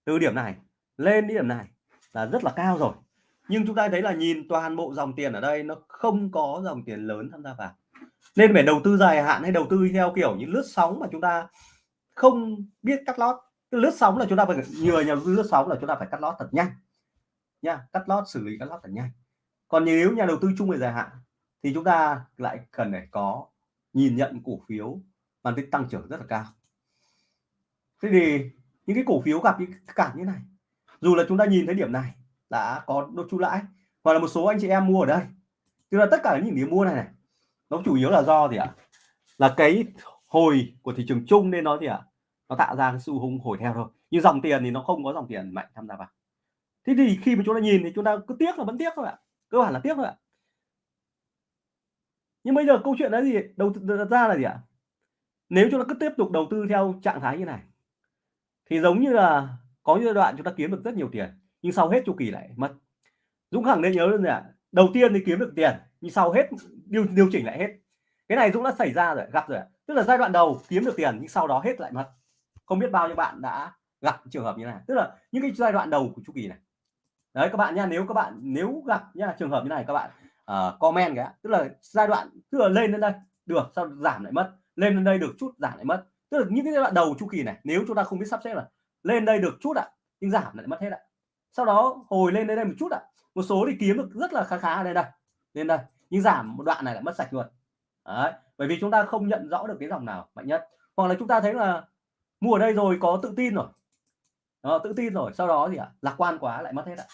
Từ điểm này lên đến điểm này là rất là cao rồi nhưng chúng ta thấy là nhìn toàn bộ dòng tiền ở đây, nó không có dòng tiền lớn tham gia vào. Nên phải đầu tư dài hạn hay đầu tư theo kiểu những lướt sóng mà chúng ta không biết cắt lót. Cái lướt sóng là chúng ta phải nhờ nhà đầu tư lướt sóng là chúng ta phải cắt lót thật nhanh. Nha, cắt lót, xử lý cắt lót thật nhanh. Còn nếu nhà đầu tư chung về dài hạn thì chúng ta lại cần phải có nhìn nhận cổ phiếu mang tính tăng trưởng rất là cao. Thế thì những cái cổ phiếu gặp những cản như này, dù là chúng ta nhìn thấy điểm này đã có đô chu lãi. Hoặc là một số anh chị em mua ở đây. Tức là tất cả những điểm mua này này. Nó chủ yếu là do gì ạ? Là cái hồi của thị trường chung nên nó gì ạ? Nó tạo ra cái xu hướng hồi theo thôi. Nhưng dòng tiền thì nó không có dòng tiền mạnh tham gia vào. Thế thì khi mà chúng ta nhìn thì chúng ta cứ tiếc là vẫn tiếc thôi ạ. Cơ bản là tiếc thôi ạ. Nhưng bây giờ câu chuyện là gì? Đầu ra là gì ạ? Nếu chúng ta cứ tiếp tục đầu tư theo trạng thái như này, thì giống như là có giai đoạn chúng ta kiếm được rất nhiều tiền nhưng sau hết chu kỳ lại mất. Dũng khẳng nên nhớ luôn là đầu tiên thì kiếm được tiền nhưng sau hết điều điều chỉnh lại hết. Cái này Dũng đã xảy ra rồi gặp rồi tức là giai đoạn đầu kiếm được tiền nhưng sau đó hết lại mất. Không biết bao nhiêu bạn đã gặp trường hợp như này. Tức là những cái giai đoạn đầu của chu kỳ này. Đấy các bạn nha nếu các bạn nếu gặp nha trường hợp như này các bạn uh, comment cái tức là giai đoạn tức là lên đến đây được sau giảm lại mất. Lên đến đây được chút giảm lại mất. Tức là những cái giai đoạn đầu chu kỳ này nếu chúng ta không biết sắp xếp là lên đây được chút ạ à, nhưng giảm lại mất hết ạ sau đó hồi lên đến đây một chút ạ à. một số thì kiếm được rất là khá khá ở đây lên đây nhưng giảm một đoạn này lại mất sạch luôn Đấy. bởi vì chúng ta không nhận rõ được cái dòng nào mạnh nhất hoặc là chúng ta thấy là mua ở đây rồi có tự tin rồi đó, tự tin rồi sau đó gì ạ à, lạc quan quá lại mất hết ạ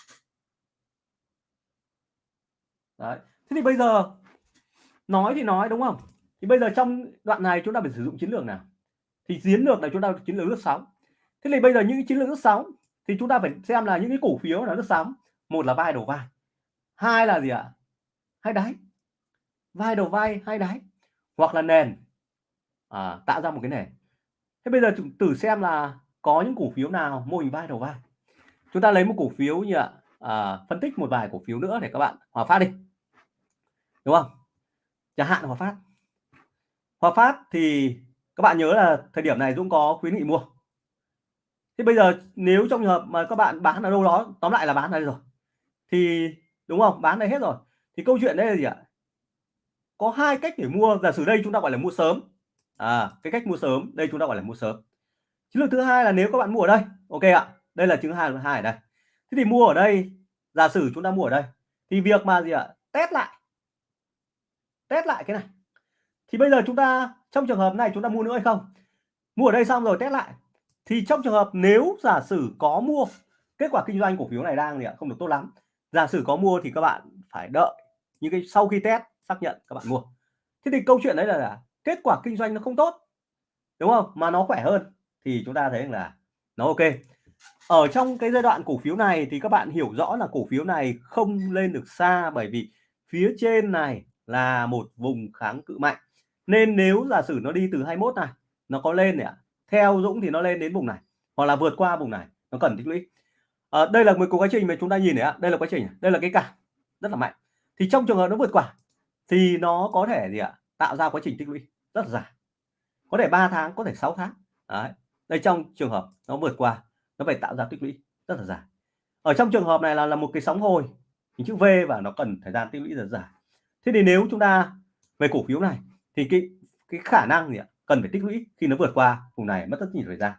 Đấy. thế thì bây giờ nói thì nói đúng không thì bây giờ trong đoạn này chúng ta phải sử dụng chiến lược nào thì chiến lược này chúng ta chiến lược lướt sóng thế thì bây giờ những chiến lược lướt sóng thì chúng ta phải xem là những cái cổ phiếu là lướt sóng. Một là vai đầu vai. Hai là gì ạ? Hai đáy. Vai đầu vai hai đáy. Hoặc là nền. À, tạo ra một cái nền. Thế bây giờ chúng thử xem là có những cổ phiếu nào mô hình vai đầu vai. Chúng ta lấy một cổ phiếu như ạ à, phân tích một vài cổ phiếu nữa để các bạn hòa phát đi. Đúng không? Chẳng hạn hòa phát. Hòa phát thì các bạn nhớ là thời điểm này Dũng có khuyến nghị mua thế bây giờ nếu trong trường hợp mà các bạn bán ở đâu đó, tóm lại là bán ở đây rồi, thì đúng không? Bán đây hết rồi. Thì câu chuyện đây là gì ạ? Có hai cách để mua. Giả sử đây chúng ta gọi là mua sớm. À cái cách mua sớm, đây chúng ta gọi là mua sớm. Chiến lược thứ hai là nếu các bạn mua ở đây, ok ạ, đây là chứng hai hai ở đây. Thế thì mua ở đây, giả sử chúng ta mua ở đây, thì việc mà gì ạ? Test lại. Test lại cái này. Thì bây giờ chúng ta, trong trường hợp này chúng ta mua nữa hay không? Mua ở đây xong rồi, test lại thì trong trường hợp nếu giả sử có mua kết quả kinh doanh cổ phiếu này đang thì không được tốt lắm. Giả sử có mua thì các bạn phải đợi những cái sau khi test xác nhận các bạn mua. Thế thì câu chuyện đấy là, là kết quả kinh doanh nó không tốt đúng không? Mà nó khỏe hơn thì chúng ta thấy là nó ok. Ở trong cái giai đoạn cổ phiếu này thì các bạn hiểu rõ là cổ phiếu này không lên được xa bởi vì phía trên này là một vùng kháng cự mạnh. Nên nếu giả sử nó đi từ 21 này nó có lên này theo Dũng thì nó lên đến vùng này hoặc là vượt qua vùng này nó cần tích lũy. À, đây là một quá trình mà chúng ta nhìn này đây là quá trình đây là cái cản rất là mạnh. Thì trong trường hợp nó vượt qua thì nó có thể gì ạ tạo ra quá trình tích lũy rất là dài. Có thể 3 tháng có thể 6 tháng. Đấy. đây trong trường hợp nó vượt qua nó phải tạo ra tích lũy rất là dài. Ở trong trường hợp này là là một cái sóng hồi hình chữ V và nó cần thời gian tích lũy rất dài. Thế thì nếu chúng ta về cổ phiếu này thì cái cái khả năng gì ạ cần phải tích lũy khi nó vượt qua vùng này mất rất nhiều thời gian.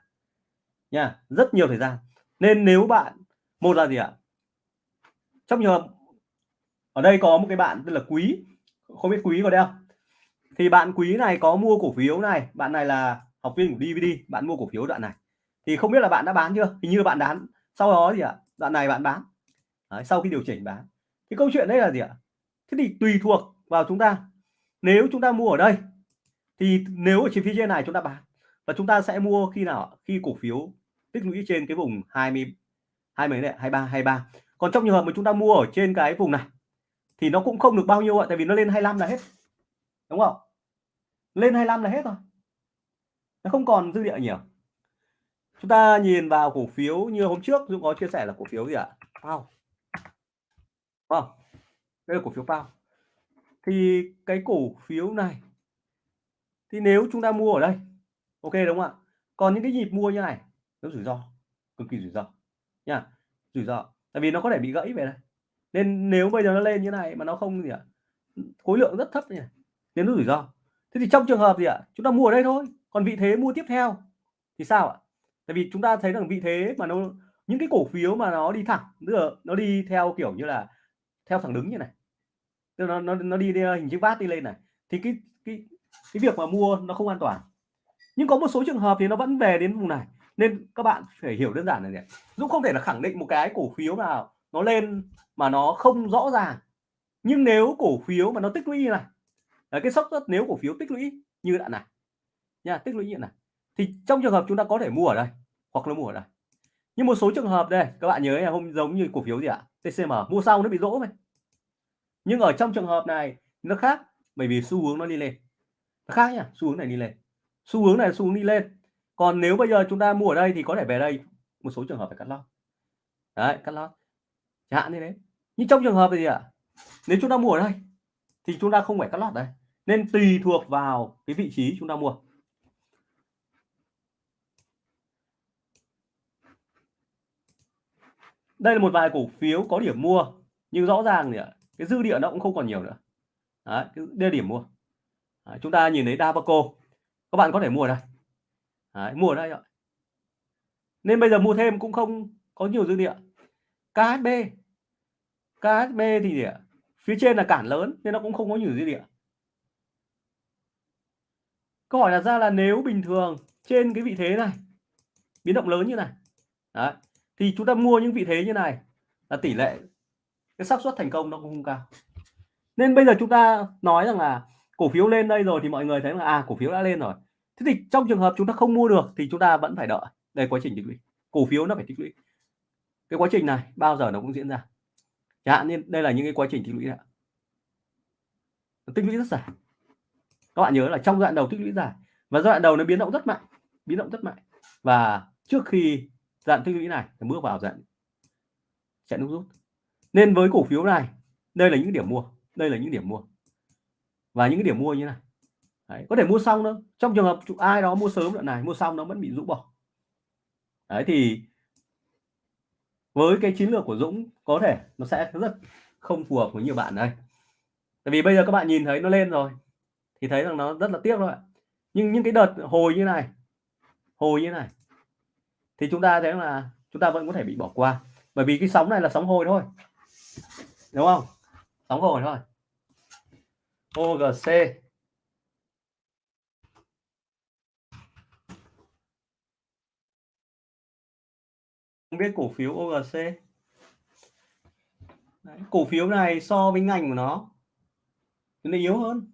Nha rất nhiều thời gian. Nên nếu bạn một là gì ạ? Trong trường hợp ở đây có một cái bạn tên là quý không biết quý có đây không? Thì bạn quý này có mua cổ phiếu này bạn này là học viên của DVD bạn mua cổ phiếu đoạn này. Thì không biết là bạn đã bán chưa? Hình như bạn bán. Sau đó gì ạ đoạn này bạn bán. Đấy, sau khi điều chỉnh bán. Thì câu chuyện đây là gì ạ? Thế thì tùy thuộc vào chúng ta. Nếu chúng ta mua ở đây thì nếu ở chi phí trên này chúng ta bán, và chúng ta sẽ mua khi nào khi cổ phiếu tích lũy trên cái vùng 20 20 này 23 23 còn trong trường hợp mà chúng ta mua ở trên cái vùng này, thì nó cũng không được bao nhiêu ạ, tại vì nó lên 25 là hết, đúng không? Lên 25 là hết rồi. Nó không còn dư địa nhiều. Chúng ta nhìn vào cổ phiếu như hôm trước, Dũng có chia sẻ là cổ phiếu gì ạ? Pao không vâng, đây là cổ phiếu Pao thì cái cổ phiếu này thì nếu chúng ta mua ở đây ok đúng không ạ? Còn những cái nhịp mua như này nó rủi ro cực kỳ rủi ro nha rủi ro. Tại vì nó có thể bị gãy về đây. Nên nếu bây giờ nó lên như này mà nó không gì ạ khối lượng rất thấp như này nên nó rủi ro. Thế thì trong trường hợp gì ạ? Chúng ta mua ở đây thôi còn vị thế mua tiếp theo thì sao ạ? Tại vì chúng ta thấy rằng vị thế mà nó những cái cổ phiếu mà nó đi thẳng tức là nó đi theo kiểu như là theo thẳng đứng như này tức là nó nó, nó đi, đi hình chữ vát đi lên này thì cái cái cái việc mà mua nó không an toàn. Nhưng có một số trường hợp thì nó vẫn về đến vùng này. Nên các bạn phải hiểu đơn giản là gì Dũng không thể là khẳng định một cái cổ phiếu nào nó lên mà nó không rõ ràng. Nhưng nếu cổ phiếu mà nó tích lũy như này, là cái sốc rất, nếu cổ phiếu tích lũy như đoạn này, nha, tích lũy như này, thì trong trường hợp chúng ta có thể mua ở đây, hoặc là mua ở đây. Nhưng một số trường hợp đây, các bạn nhớ là hôm giống như cổ phiếu gì ạ? TCM mua sau nó bị rỗ này nhưng ở trong trường hợp này, nó khác, bởi vì xu hướng nó đi lên nó khác nhá xu hướng này đi lên. Xu hướng này xu hướng đi lên. Còn nếu bây giờ chúng ta mua ở đây thì có thể về đây một số trường hợp phải cắt lót. Đấy cắt lót. Chẳng hạn như thế. Nhưng trong trường hợp gì ạ? Nếu chúng ta mua ở đây thì chúng ta không phải cắt lót đây. Nên tùy thuộc vào cái vị trí chúng ta mua. Đây là một vài cổ phiếu có điểm mua nhưng rõ ràng thì cái dư địa nó cũng không còn nhiều nữa. Đấy, đây điểm mua. Đấy, chúng ta nhìn thấy Dabaco. Các bạn có thể mua ở đây. Đấy, mua ở đây ạ. Nên bây giờ mua thêm cũng không có nhiều dư địa. KHB KHB thì gì ạ? Phía trên là cản lớn nên nó cũng không có nhiều dư địa. Câu hỏi đặt ra là nếu bình thường trên cái vị thế này biến động lớn như này Đấy, thì chúng ta mua những vị thế như này là tỷ lệ cái xác suất thành công nó cũng không cao. Nên bây giờ chúng ta nói rằng là cổ phiếu lên đây rồi thì mọi người thấy là à cổ phiếu đã lên rồi. Thế thì trong trường hợp chúng ta không mua được thì chúng ta vẫn phải đợi. Đây, quá trình tích lũy. Cổ phiếu nó phải tích lũy. Cái quá trình này bao giờ nó cũng diễn ra. Chẳng hạn như đây là những cái quá trình tích lũy này. tích lũy rất dài. Các bạn nhớ là trong giai đoạn đầu tích lũy dài và giai đoạn đầu nó biến động rất mạnh, biến động rất mạnh. Và trước khi dạng tích lũy này bước vào dạng chạy nút rút. Nên với cổ phiếu này, đây là những điểm mua, đây là những điểm mua và những cái điểm mua như này. Đấy, có thể mua xong đâu trong trường hợp ai đó mua sớm đoạn này mua xong nó vẫn bị rũ bỏ. Đấy thì với cái chiến lược của Dũng có thể nó sẽ rất không phù hợp với nhiều bạn đây. Tại vì bây giờ các bạn nhìn thấy nó lên rồi thì thấy rằng nó rất là tiếc thôi nhưng những cái đợt hồi như này hồi như này thì chúng ta thấy là chúng ta vẫn có thể bị bỏ qua. Bởi vì cái sóng này là sóng hồi thôi. Đúng không? Sóng hồi thôi. OGC không biết cổ phiếu OGC Đấy, cổ phiếu này so với ngành của nó nó yếu hơn.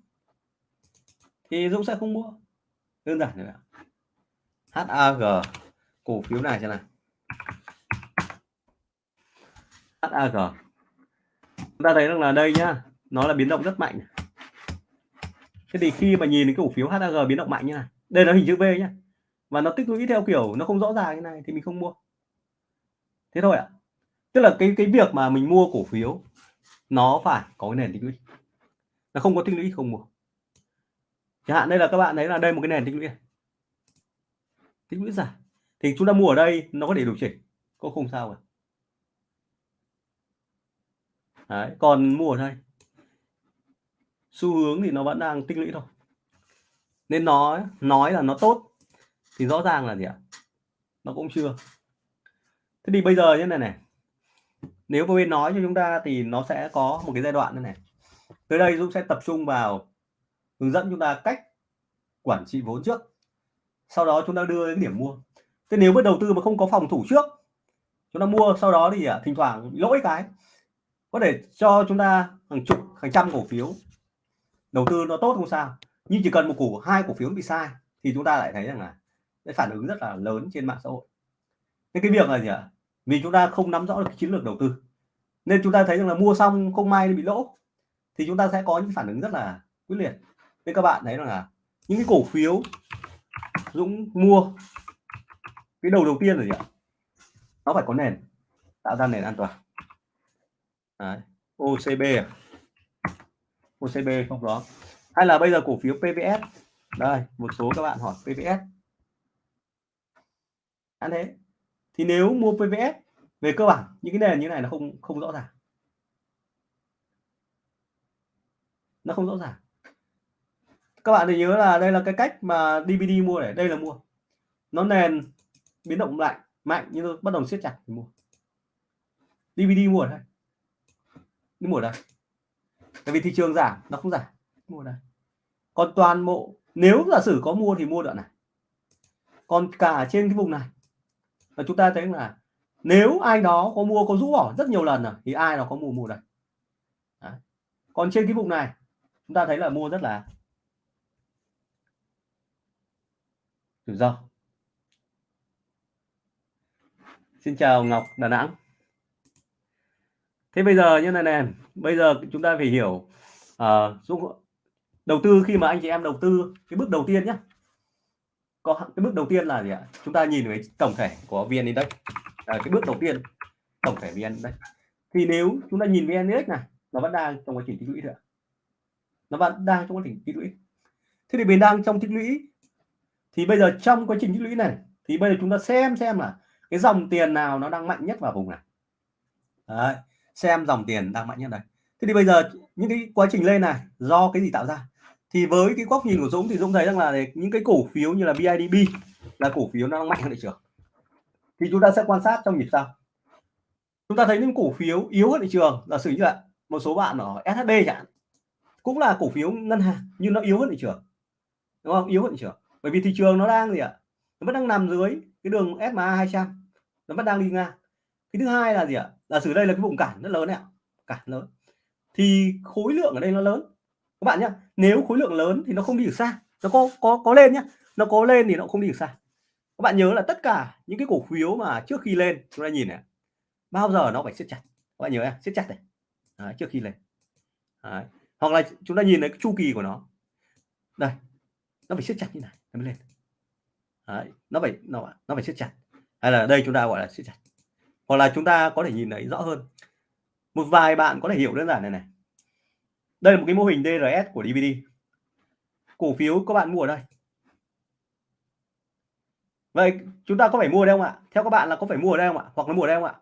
Thì Dũng sẽ không mua. Đơn giản như HAG cổ phiếu này xem nào. HAG chúng ta thấy rằng là đây nhá nó là biến động rất mạnh thế thì khi mà nhìn cái cổ phiếu HAG biến động mạnh như này đây là hình chữ V nhá. Và nó tích lũy theo kiểu nó không rõ ràng như này thì mình không mua. Thế thôi ạ. Tức là cái cái việc mà mình mua cổ phiếu nó phải có cái nền tích lũy. Nó không có tích lũy không mua. Chẳng hạn đây là các bạn thấy là đây một cái nền tích lũy tích lũy giả thì chúng ta mua ở đây nó có thể điều chỉnh. Có không sao cả. Đấy, còn mua ở đây xu hướng thì nó vẫn đang tích lũy thôi. Nên nói nói là nó tốt thì rõ ràng là gì ạ? Nó cũng chưa. Thế thì bây giờ như này này. Nếu bên nói cho chúng ta thì nó sẽ có một cái giai đoạn như này. Tới đây Dũng sẽ tập trung vào hướng dẫn chúng ta cách quản trị vốn trước. Sau đó chúng ta đưa đến điểm mua. Thế nếu với đầu tư mà không có phòng thủ trước chúng ta mua sau đó thì à, thỉnh thoảng lỗi cái. Có thể cho chúng ta hàng chục hàng trăm cổ phiếu đầu tư nó tốt không sao, nhưng chỉ cần một cổ, hai cổ phiếu bị sai thì chúng ta lại thấy rằng là cái phản ứng rất là lớn trên mạng xã hội nên cái việc là gì ạ vì chúng ta không nắm rõ được chiến lược đầu tư, nên chúng ta thấy rằng là mua xong không may bị lỗ, thì chúng ta sẽ có những phản ứng rất là quyết liệt nên các bạn thấy rằng là những cái cổ phiếu Dũng mua, cái đầu đầu tiên là gì ạ nó phải có nền, tạo ra nền an toàn Đấy. OCB à? OCB không đó hay là bây giờ cổ phiếu PVS đây, một số các bạn hỏi PVS ăn thế. Thì nếu mua PVS về cơ bản, những cái nền như này là không không rõ ràng. Nó không rõ ràng. Các bạn thì nhớ là đây là cái cách mà DVD mua để đây là mua. Nó nền biến động lại mạnh nhưng bắt đầu siết chặt thì mua. DVD mua ở đây. Đi mua ở đây tại vì thị trường giảm nó không giảm. Mua đây. Còn toàn bộ nếu giả sử có mua thì mua đoạn này. Còn cả trên cái vùng này. Là chúng ta thấy là nếu ai đó có mua có rũ bỏ rất nhiều lần rồi thì ai đó có mua mua đây. Đấy. còn trên cái vùng này chúng ta thấy là mua rất là rủi ro. Xin chào Ngọc Đà Nẵng thế bây giờ như này nè bây giờ chúng ta phải hiểu uh, đầu tư khi mà anh chị em đầu tư cái bước đầu tiên nhé có cái bước đầu tiên là gì ạ? Chúng ta nhìn về tổng thể của vn index. À, cái bước đầu tiên tổng thể vn index. Thì nếu chúng ta nhìn vn index này nó vẫn đang trong quá trình tích lũy nữa nó vẫn đang trong quá trình tích lũy. Thế thì mình đang trong tích lũy thì bây giờ trong quá trình tích lũy này thì bây giờ chúng ta xem xem là cái dòng tiền nào nó đang mạnh nhất vào vùng này. Đấy, xem dòng tiền đang mạnh nhất đây. Thế thì bây giờ những cái quá trình lên này, do cái gì tạo ra? Thì với cái góc nhìn của Dũng thì Dũng thấy rằng là những cái cổ phiếu như là BIDB là cổ phiếu nó đang mạnh hơn thị trường. Thì chúng ta sẽ quan sát trong nhịp sau. Chúng ta thấy những cổ phiếu yếu hơn thị trường. Là sử như là một số bạn ở SHB chẳng cũng là cổ phiếu ngân hàng, nhưng nó yếu hơn thị trường. Đúng không? Yếu hơn thị trường. Bởi vì thị trường nó đang gì ạ? Nó vẫn đang nằm dưới cái đường SMA 200 nó vẫn đang đi ngang. Cái thứ hai là gì ạ? Là sử đây là cái vùng cản rất lớn này cản lớn. Thì khối lượng ở đây nó lớn. Các bạn nhé nếu khối lượng lớn thì nó không đi được xa. Nó có có có lên nhá. Nó có lên thì nó không đi được xa. Các bạn nhớ là tất cả những cái cổ phiếu mà trước khi lên chúng ta nhìn này bao giờ nó phải siết chặt? Các bạn nhớ siết chặt này. Đấy, trước khi lên. Đấy. hoặc là chúng ta nhìn thấy cái chu kỳ của nó. Đây nó phải siết chặt như này nó mới lên. Đấy. nó phải nó nó phải siết chặt. Hay là đây chúng ta gọi là siết chặt hoặc là chúng ta có thể nhìn thấy rõ hơn. Một vài bạn có thể hiểu đơn giản này này. Đây là một cái mô hình DRS của DVD cổ phiếu các bạn mua ở đây. Vậy chúng ta có phải mua đây không ạ? Theo các bạn là có phải mua ở đây không ạ? Hoặc là mua ở đây không ạ?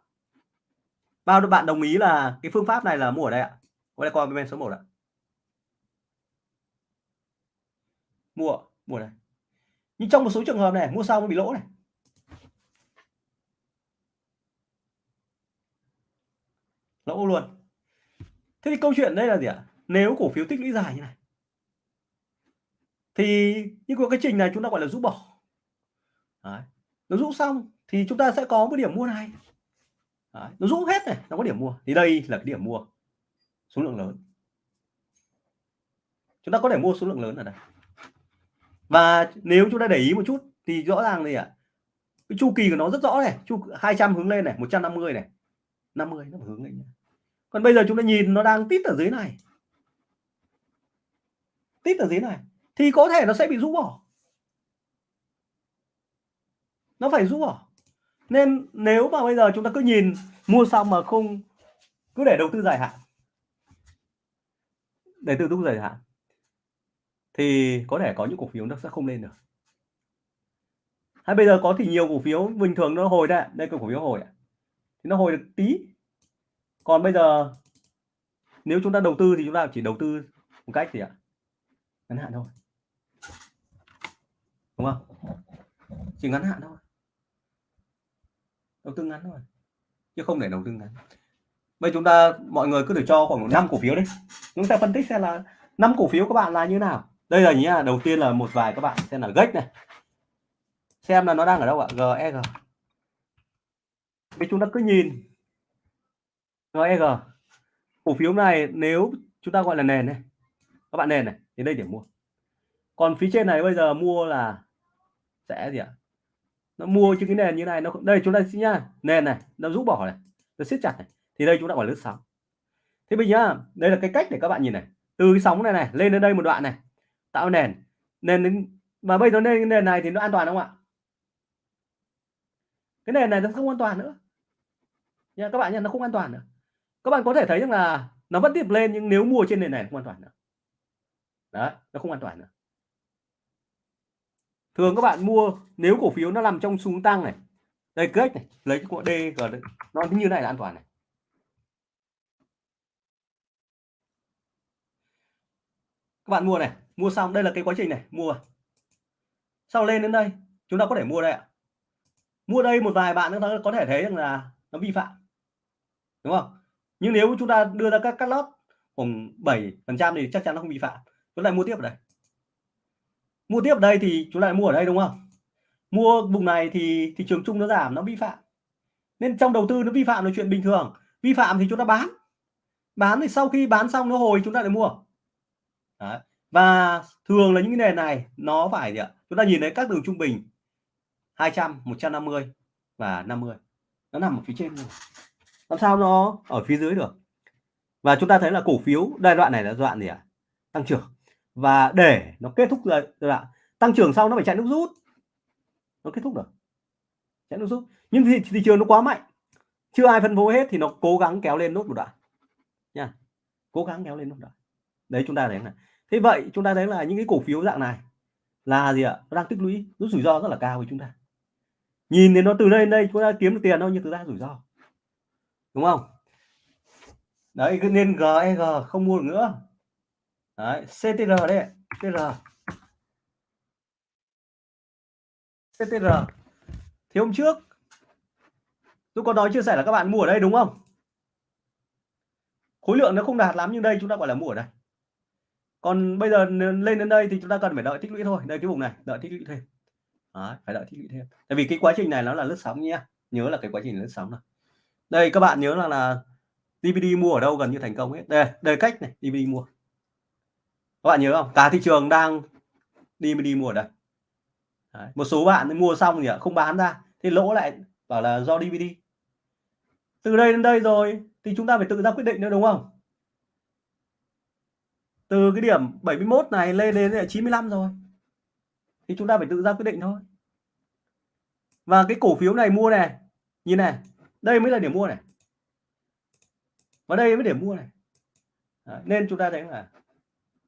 Bao nhiêu bạn đồng ý là cái phương pháp này là mua ở đây ạ? Có đây coi bên số 1 ạ. Mua mua này nhưng trong một số trường hợp này, mua xong bị lỗ này. Lỗ luôn. Thế thì câu chuyện đây là gì ạ? Nếu cổ phiếu tích lũy dài như này thì như cái trình này chúng ta gọi là rũ bỏ. Đấy. nó rũ xong thì chúng ta sẽ có một điểm mua này. Đấy. nó rũ hết này nó có điểm mua. Thì đây là cái điểm mua số lượng lớn. Chúng ta có thể mua số lượng lớn ở đây. Và nếu chúng ta để ý một chút thì rõ ràng gì ạ? À, cái chu kỳ của nó rất rõ này chu 200 hướng lên này 150 này. 50 nó hướng lên còn bây giờ chúng ta nhìn nó đang tít ở dưới này. Tít ở dưới này. Thì có thể nó sẽ bị rũ bỏ. Nó phải rũ bỏ. Nên nếu mà bây giờ chúng ta cứ nhìn mua xong mà không, cứ để đầu tư dài hạn. Để đầu tư dài hạn. Thì có thể có những cổ phiếu nó sẽ không lên được. Hay bây giờ có thì nhiều cổ phiếu bình thường nó hồi đây đây cổ phiếu hồi thì nó hồi được tí còn bây giờ, nếu chúng ta đầu tư thì chúng ta chỉ đầu tư một cách gì ạ? Ngắn hạn thôi. Đúng không? Chỉ ngắn hạn thôi. Đầu tư ngắn thôi, chứ không để đầu tư ngắn. Bây chúng ta, mọi người cứ thử cho khoảng năm cổ phiếu đi. Chúng ta phân tích xem là năm cổ phiếu các bạn là như nào. Đây là nhá, đầu tiên là một vài các bạn xem là gách này. Xem là nó đang ở đâu ạ? GEG Bây chúng ta cứ nhìn. GEG cổ phiếu này nếu chúng ta gọi là nền này, các bạn nền này, đến đây để mua. Còn phía trên này bây giờ mua là sẽ gì ạ? Nó mua trên cái nền như này, nó đây chúng ta xin nhá, nền này, nó rũ bỏ này, nó siết chặt này, thì đây chúng ta gọi lướt sóng. Thế bây giờ đây là cái cách để các bạn nhìn này. Từ cái sóng này này, lên đến đây một đoạn này, tạo nền. Nền đến, mà bây giờ lên nền này thì nó an toàn không ạ? Cái nền này nó không an toàn nữa. Nha các bạn nhé nó không an toàn nữa các bạn có thể thấy rằng là nó vẫn tiếp lên nhưng nếu mua trên nền này không an toàn nữa. Đấy, nó không an toàn nữa. Thường các bạn mua, nếu cổ phiếu nó nằm trong xuống tăng này, đây kết này, lấy cái cụm D nó như này là an toàn này. Các bạn mua này, mua xong, đây là cái quá trình này, mua. Sau lên đến đây, chúng ta có thể mua đây ạ. Mua đây một vài bạn nữa có thể thấy rằng là nó vi phạm. Đúng không? Nhưng nếu chúng ta đưa ra các cắt lót khoảng 7 phần trăm thì chắc chắn nó không vi phạm. Chúng ta mua tiếp ở đây. Mua tiếp ở đây thì chúng ta lại mua ở đây, đúng không? Mua vùng này thì thị trường chung nó giảm, nó vi phạm. Nên trong đầu tư nó vi phạm là chuyện bình thường. Vi phạm thì chúng ta bán. Bán thì sau khi bán xong nó hồi, chúng ta lại mua. Đấy. và thường là những cái nền này, nó phải gì ạ? Chúng ta nhìn thấy các đường trung bình 200 150 và 50 nó nằm ở phía trên làm sao nó ở phía dưới được? Và chúng ta thấy là cổ phiếu giai đoạn này là giai đoạn gì ạ? Tăng trưởng. Và để nó kết thúc giai đoạn tăng trưởng sau nó phải chạy nước rút. Nó kết thúc được. Chạy nước rút. Nhưng thị, thị trường nó quá mạnh. Chưa ai phân phối hết thì nó cố gắng kéo lên nốt một đoạn. Nha. Cố gắng kéo lên nốt đoạn. Đấy chúng ta thấy này. Thế vậy chúng ta thấy là những cái cổ phiếu dạng này là gì ạ? Nó đang tích lũy. Rút rủi ro rất là cao với chúng ta. Nhìn thì nó từ đây đến đây chúng ta kiếm được tiền đâu nhưng thực ra rủi ro đúng không? Đấy nên GEG e, không mua được nữa. Đấy CTR đấy CTR CTR thì hôm trước tôi có nói chia sẻ là các bạn mua ở đây đúng không? Khối lượng nó không đạt lắm nhưng đây chúng ta gọi là mua ở đây. Còn bây giờ lên đến đây thì chúng ta cần phải đợi tích lũy thôi. Đây cái vùng này đợi tích lũy thêm. Đấy, phải đợi tích lũy thêm. Tại vì cái quá trình này nó là lướt sóng nhé. Nhớ là cái quá trình lướt sóng này đây các bạn nhớ là là DVD mua ở đâu gần như thành công hết. Đây đây cách này DVD mua. Các bạn nhớ không? Cả thị trường đang DVD mua ở đây. Đấy, một số bạn mua xong thì không bán ra. Thì lỗ lại bảo là do DVD từ đây đến đây rồi thì chúng ta phải tự ra quyết định nữa đúng không? Từ cái điểm 71 này lên đến 95 rồi. Thì chúng ta phải tự ra quyết định thôi. Và cái cổ phiếu này mua này nhìn này đây mới là điểm mua này. Và đây mới điểm mua này. Đấy, nên chúng ta thấy là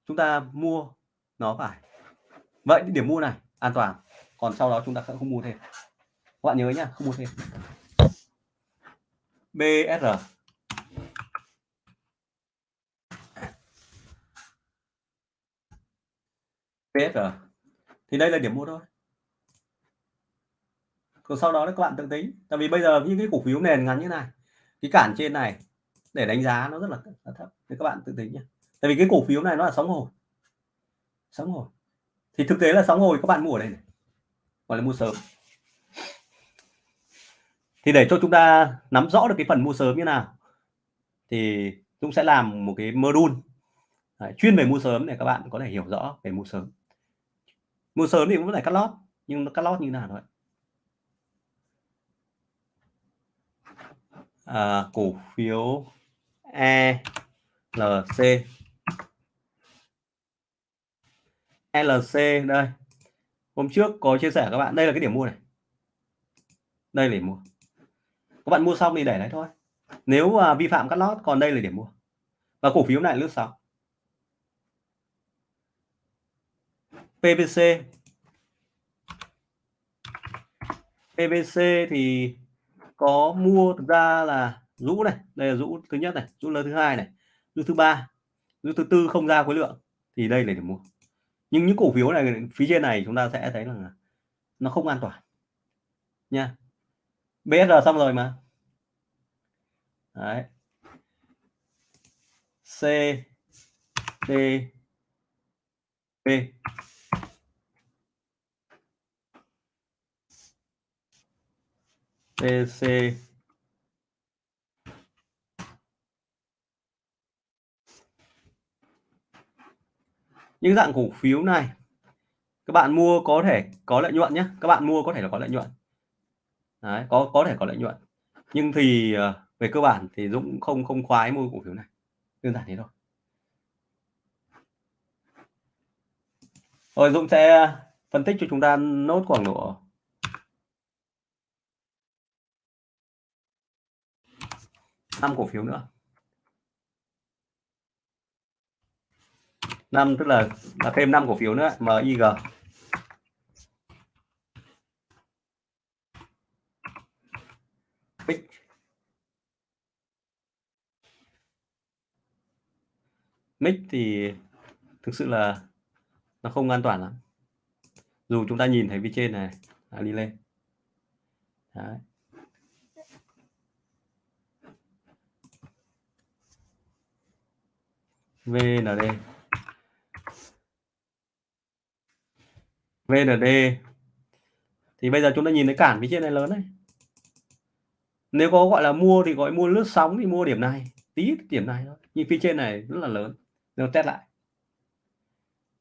chúng ta mua nó phải. Vậy điểm mua này an toàn. Còn sau đó chúng ta sẽ không mua thêm. Các bạn nhớ nhá không mua thêm. BSR BSR thì đây là điểm mua thôi rồi sau đó các bạn tự tính. Tại vì bây giờ những cái cổ phiếu nền ngắn như này cái cản trên này để đánh giá nó rất là, là thấp. Thì các bạn tự tính nhé tại vì cái cổ phiếu này nó là sóng hồi. Sóng hồi. Thì thực tế là sóng hồi các bạn mua ở đây này. Gọi là mua sớm. Thì để cho chúng ta nắm rõ được cái phần mua sớm như nào thì chúng sẽ làm một cái module chuyên về mua sớm để các bạn có thể hiểu rõ về mua sớm. Mua sớm thì cũng phải cắt lót nhưng nó cắt lót như nào thôi. À, cổ phiếu ELC LC đây. Hôm trước có chia sẻ các bạn đây là cái điểm mua này. Đây là điểm mua. Các bạn mua xong thì để đấy thôi. Nếu à, vi phạm cắt lót còn đây là điểm mua. Và cổ phiếu này lướt sóng. PVC PVC thì có mua thực ra là rũ này, đây là rũ thứ nhất này, rũ lớn thứ hai này, rũ thứ ba, rũ thứ tư không ra khối lượng thì đây là để mua. Nhưng những cổ phiếu này, phía trên này chúng ta sẽ thấy là nó không an toàn nha. BSR xong rồi mà. Đấy. C, D, B. BC những dạng cổ phiếu này các bạn mua có thể có lợi nhuận nhé. Các bạn mua có thể là có lợi nhuận. Đấy, có có thể có lợi nhuận. Nhưng thì ờ, về cơ bản thì Dũng không không khoái mua cổ phiếu này. Đơn giản thế thôi. Rồi Dũng sẽ ờ, phân tích cho chúng ta nốt khoảng độ năm cổ phiếu nữa. Năm tức là là thêm 5 cổ phiếu nữa MIG Big mic thì thực sự là nó không an toàn lắm. Dù chúng ta nhìn thấy phía trên này à, đi lên. Đấy. VND VND thì bây giờ chúng ta nhìn thấy cản phía trên này lớn này. Nếu có gọi là mua thì gọi mua lướt sóng thì mua điểm này, tí điểm này thôi. Nhưng phía trên này rất là lớn. Nếu test lại.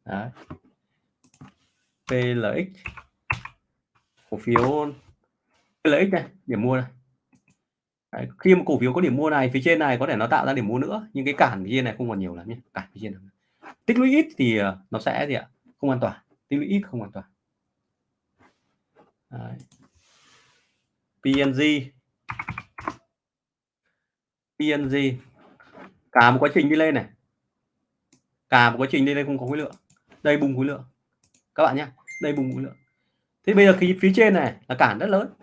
Đấy. PLX cổ phiếu PLX này điểm mua này Đấy, khi mà cổ phiếu có điểm mua này phía trên này có thể nó tạo ra điểm mua nữa nhưng cái cản phía trên này không còn nhiều lắm nhé cản phía trên này. tích lũy ít thì ờ, nó sẽ gì ạ? Không an toàn. Tích lũy ít không an toàn. Đấy. PNG PNG cả một quá trình đi lên này. Cả một quá trình đi lên không có khối lượng. Đây bùng khối lượng. Các bạn nhé đây bùng khối lượng. Thế bây giờ khi phía trên này là cản rất lớn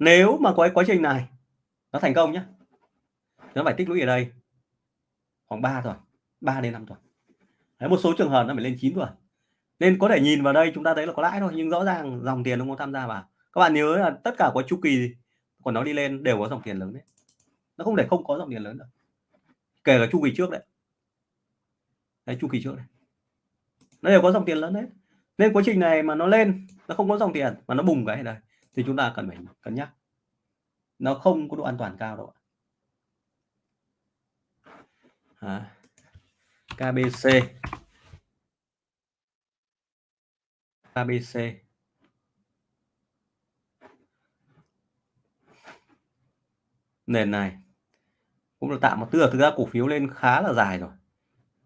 nếu mà có cái quá trình này nó thành công nhé nó phải tích lũy ở đây khoảng 3 tuần 3 đến 5 tuần. Đấy, một số trường hợp nó phải lên 9 tuần. Nên có thể nhìn vào đây chúng ta thấy là có lãi thôi nhưng rõ ràng dòng tiền nó không tham gia vào. Các bạn nhớ là tất cả có chu kỳ của nó đi lên đều có dòng tiền lớn đấy. Nó không để không có dòng tiền lớn được. Kể cả chu kỳ trước đấy. Đấy chu kỳ trước này nó đều có dòng tiền lớn đấy. Nên quá trình này mà nó lên nó không có dòng tiền mà nó bùng cái này đây thì chúng ta cần phải cân nhắc. Nó không có độ an toàn cao đâu à, KBC KBC nền này cũng là tạm một tức là thực ra cổ phiếu lên khá là dài rồi.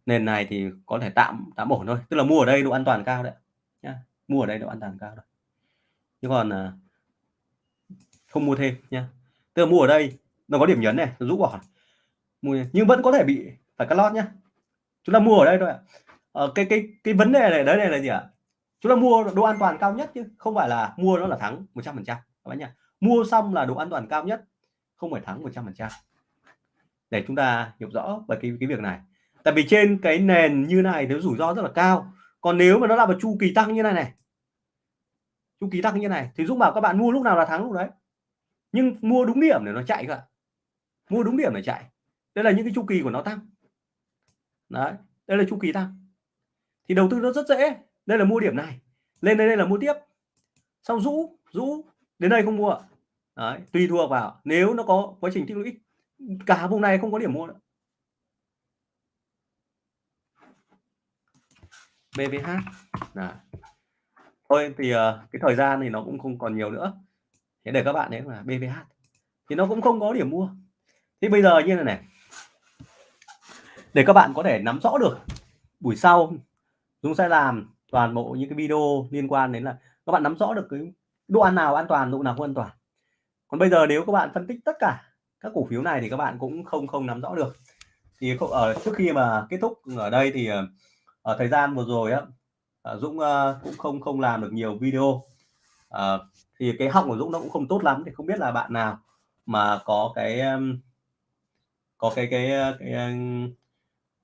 Nền này thì có thể tạm tạm ổn thôi. Tức là mua ở đây độ an toàn cao đấy nhá mua ở đây độ an toàn cao rồi chứ còn à, không mua thêm nha tức là mua ở đây nó có điểm nhấn này rũ bỏ. Mua nhưng vẫn có thể bị phải cắt lót nhá. Chúng ta mua ở đây thôi ạ. À, cái cái cái vấn đề này đấy này là gì ạ? Chúng ta mua độ an toàn cao nhất chứ không phải là mua nó là thắng 100 phần trăm các bạn nhá. Mua xong là độ an toàn cao nhất không phải thắng 100 phần trăm. Để chúng ta hiểu rõ về cái cái việc này. Tại vì trên cái nền như này nếu rủi ro rất là cao. Còn nếu mà nó là một chu kỳ tăng như này này chu kỳ tăng như này thì Dũng bảo các bạn mua lúc nào là thắng lúc đấy nhưng mua đúng điểm để nó chạy cả mua đúng điểm để chạy. Đây là những cái chu kỳ của nó tăng. Đấy đây là chu kỳ tăng. Thì đầu tư nó rất dễ. Đây là mua điểm này. Lên đây đây là mua tiếp. Xong rũ rũ. Đến đây không mua đấy, tùy thuộc vào. Nếu nó có quá trình tích lũy cả vùng này không có điểm mua nữa. BVH là thôi thì uh, cái thời gian thì nó cũng không còn nhiều nữa thế để các bạn đấy là BVH thì nó cũng không có điểm mua. Thế bây giờ như thế này để các bạn có thể nắm rõ được, buổi sau chúng sẽ làm toàn bộ những cái video liên quan đến là các bạn nắm rõ được cái độ ăn nào an toàn, độ nào không an toàn. Còn bây giờ nếu các bạn phân tích tất cả các cổ phiếu này thì các bạn cũng không không nắm rõ được. Thì ở ờ, trước khi mà kết thúc ở đây thì ở thời gian vừa rồi á Dũng cũng không không làm được nhiều video thì cái họng của Dũng nó cũng không tốt lắm thì không biết là bạn nào mà có cái um, có cái cái cái, cái,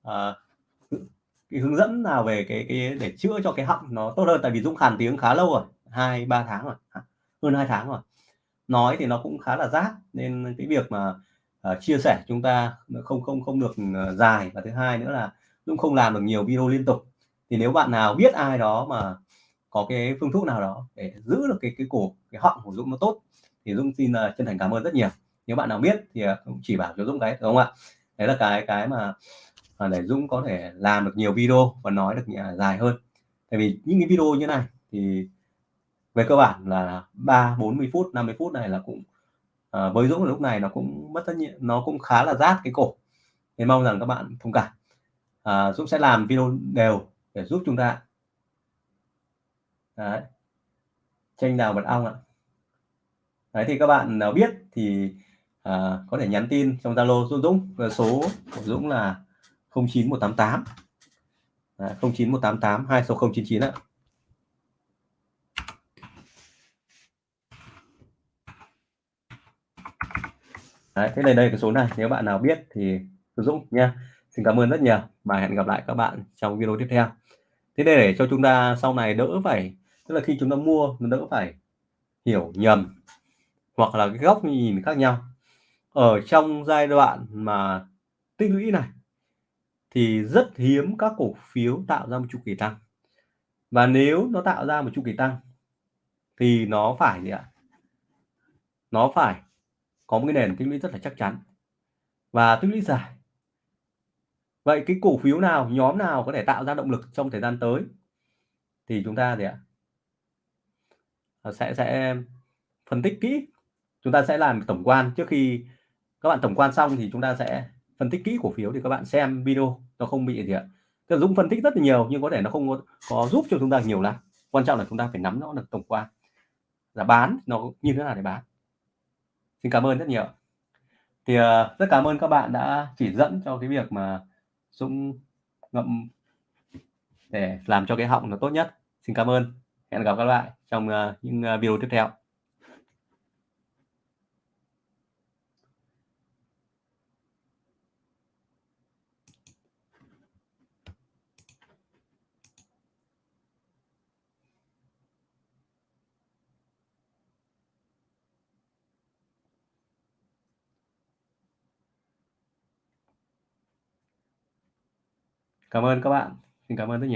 uh, cái hướng dẫn nào về cái cái để chữa cho cái họng nó tốt hơn? Tại vì Dũng khàn tiếng khá lâu rồi hai ba tháng rồi hơn hai tháng rồi. Nói thì nó cũng khá là rác nên cái việc mà uh, chia sẻ chúng ta không không không được ờ, dài. Và thứ hai nữa là Dũng không làm được nhiều video liên tục. Thì nếu bạn nào biết ai đó mà có cái phương thuốc nào đó để giữ được cái cái cổ, cái họng của Dũng nó tốt thì Dũng xin, uh, chân thành cảm ơn rất nhiều. Nếu bạn nào biết thì, à, cũng chỉ bảo cho Dũng cái, đúng không ạ? Đấy là cái cái mà, à, để Dũng có thể làm được nhiều video và nói được dài hơn. Tại vì những cái video như này thì về cơ bản là 3, 40 phút, 50 phút này là cũng, ờ, với Dũng lúc này nó cũng mất rất nhiều nó cũng khá là rát cái cổ. nên mong rằng các bạn thông cảm. À, Dũng sẽ làm video đều để giúp chúng ta. Đấy. Chanh đào mật ong ạ. Đấy, thì các bạn nào biết thì, ờ, có thể nhắn tin trong Zalo Dũng Dũng, và số của Dũng là 09188. Đấy, 09188 26099 ạ. Đấy, thế này đây cái số này, nếu bạn nào biết thì giúp Dũng nha. Xin cảm ơn rất nhiều và hẹn gặp lại các bạn trong video tiếp theo. Thế để cho chúng ta sau này đỡ phải tức là khi chúng ta mua nó đỡ phải hiểu nhầm hoặc là cái góc nhìn khác nhau. Ở trong giai đoạn mà tích lũy này thì rất hiếm các cổ phiếu tạo ra một chu kỳ tăng. Và nếu nó tạo ra một chu kỳ tăng thì nó phải gì ạ? Nó phải có một cái nền tích lũy rất là chắc chắn và tích lũy dài. Vậy cái cổ phiếu nào, nhóm nào có thể tạo ra động lực trong thời gian tới thì chúng ta gì ạ? Ờ, sẽ sẽ phân tích kỹ. Chúng ta sẽ làm tổng quan trước khi các bạn tổng quan xong thì chúng ta sẽ phân tích kỹ cổ phiếu thì các bạn xem video nó không bị gì ạ. Tức Dũng phân tích rất là nhiều nhưng có thể nó không có có giúp cho chúng ta nhiều lắm. Quan trọng là chúng ta phải nắm rõ được tổng quan. Là bán nó như thế nào để bán. Xin cảm ơn rất nhiều. Thì, uh, rất cảm ơn các bạn đã chỉ dẫn cho cái việc mà Dũng ngậm để làm cho cái họng nó tốt nhất. Xin cảm ơn. Hẹn gặp các bạn trong, ờ, những, ờ, video tiếp theo. Cảm ơn các bạn. Xin cảm ơn rất nhiều.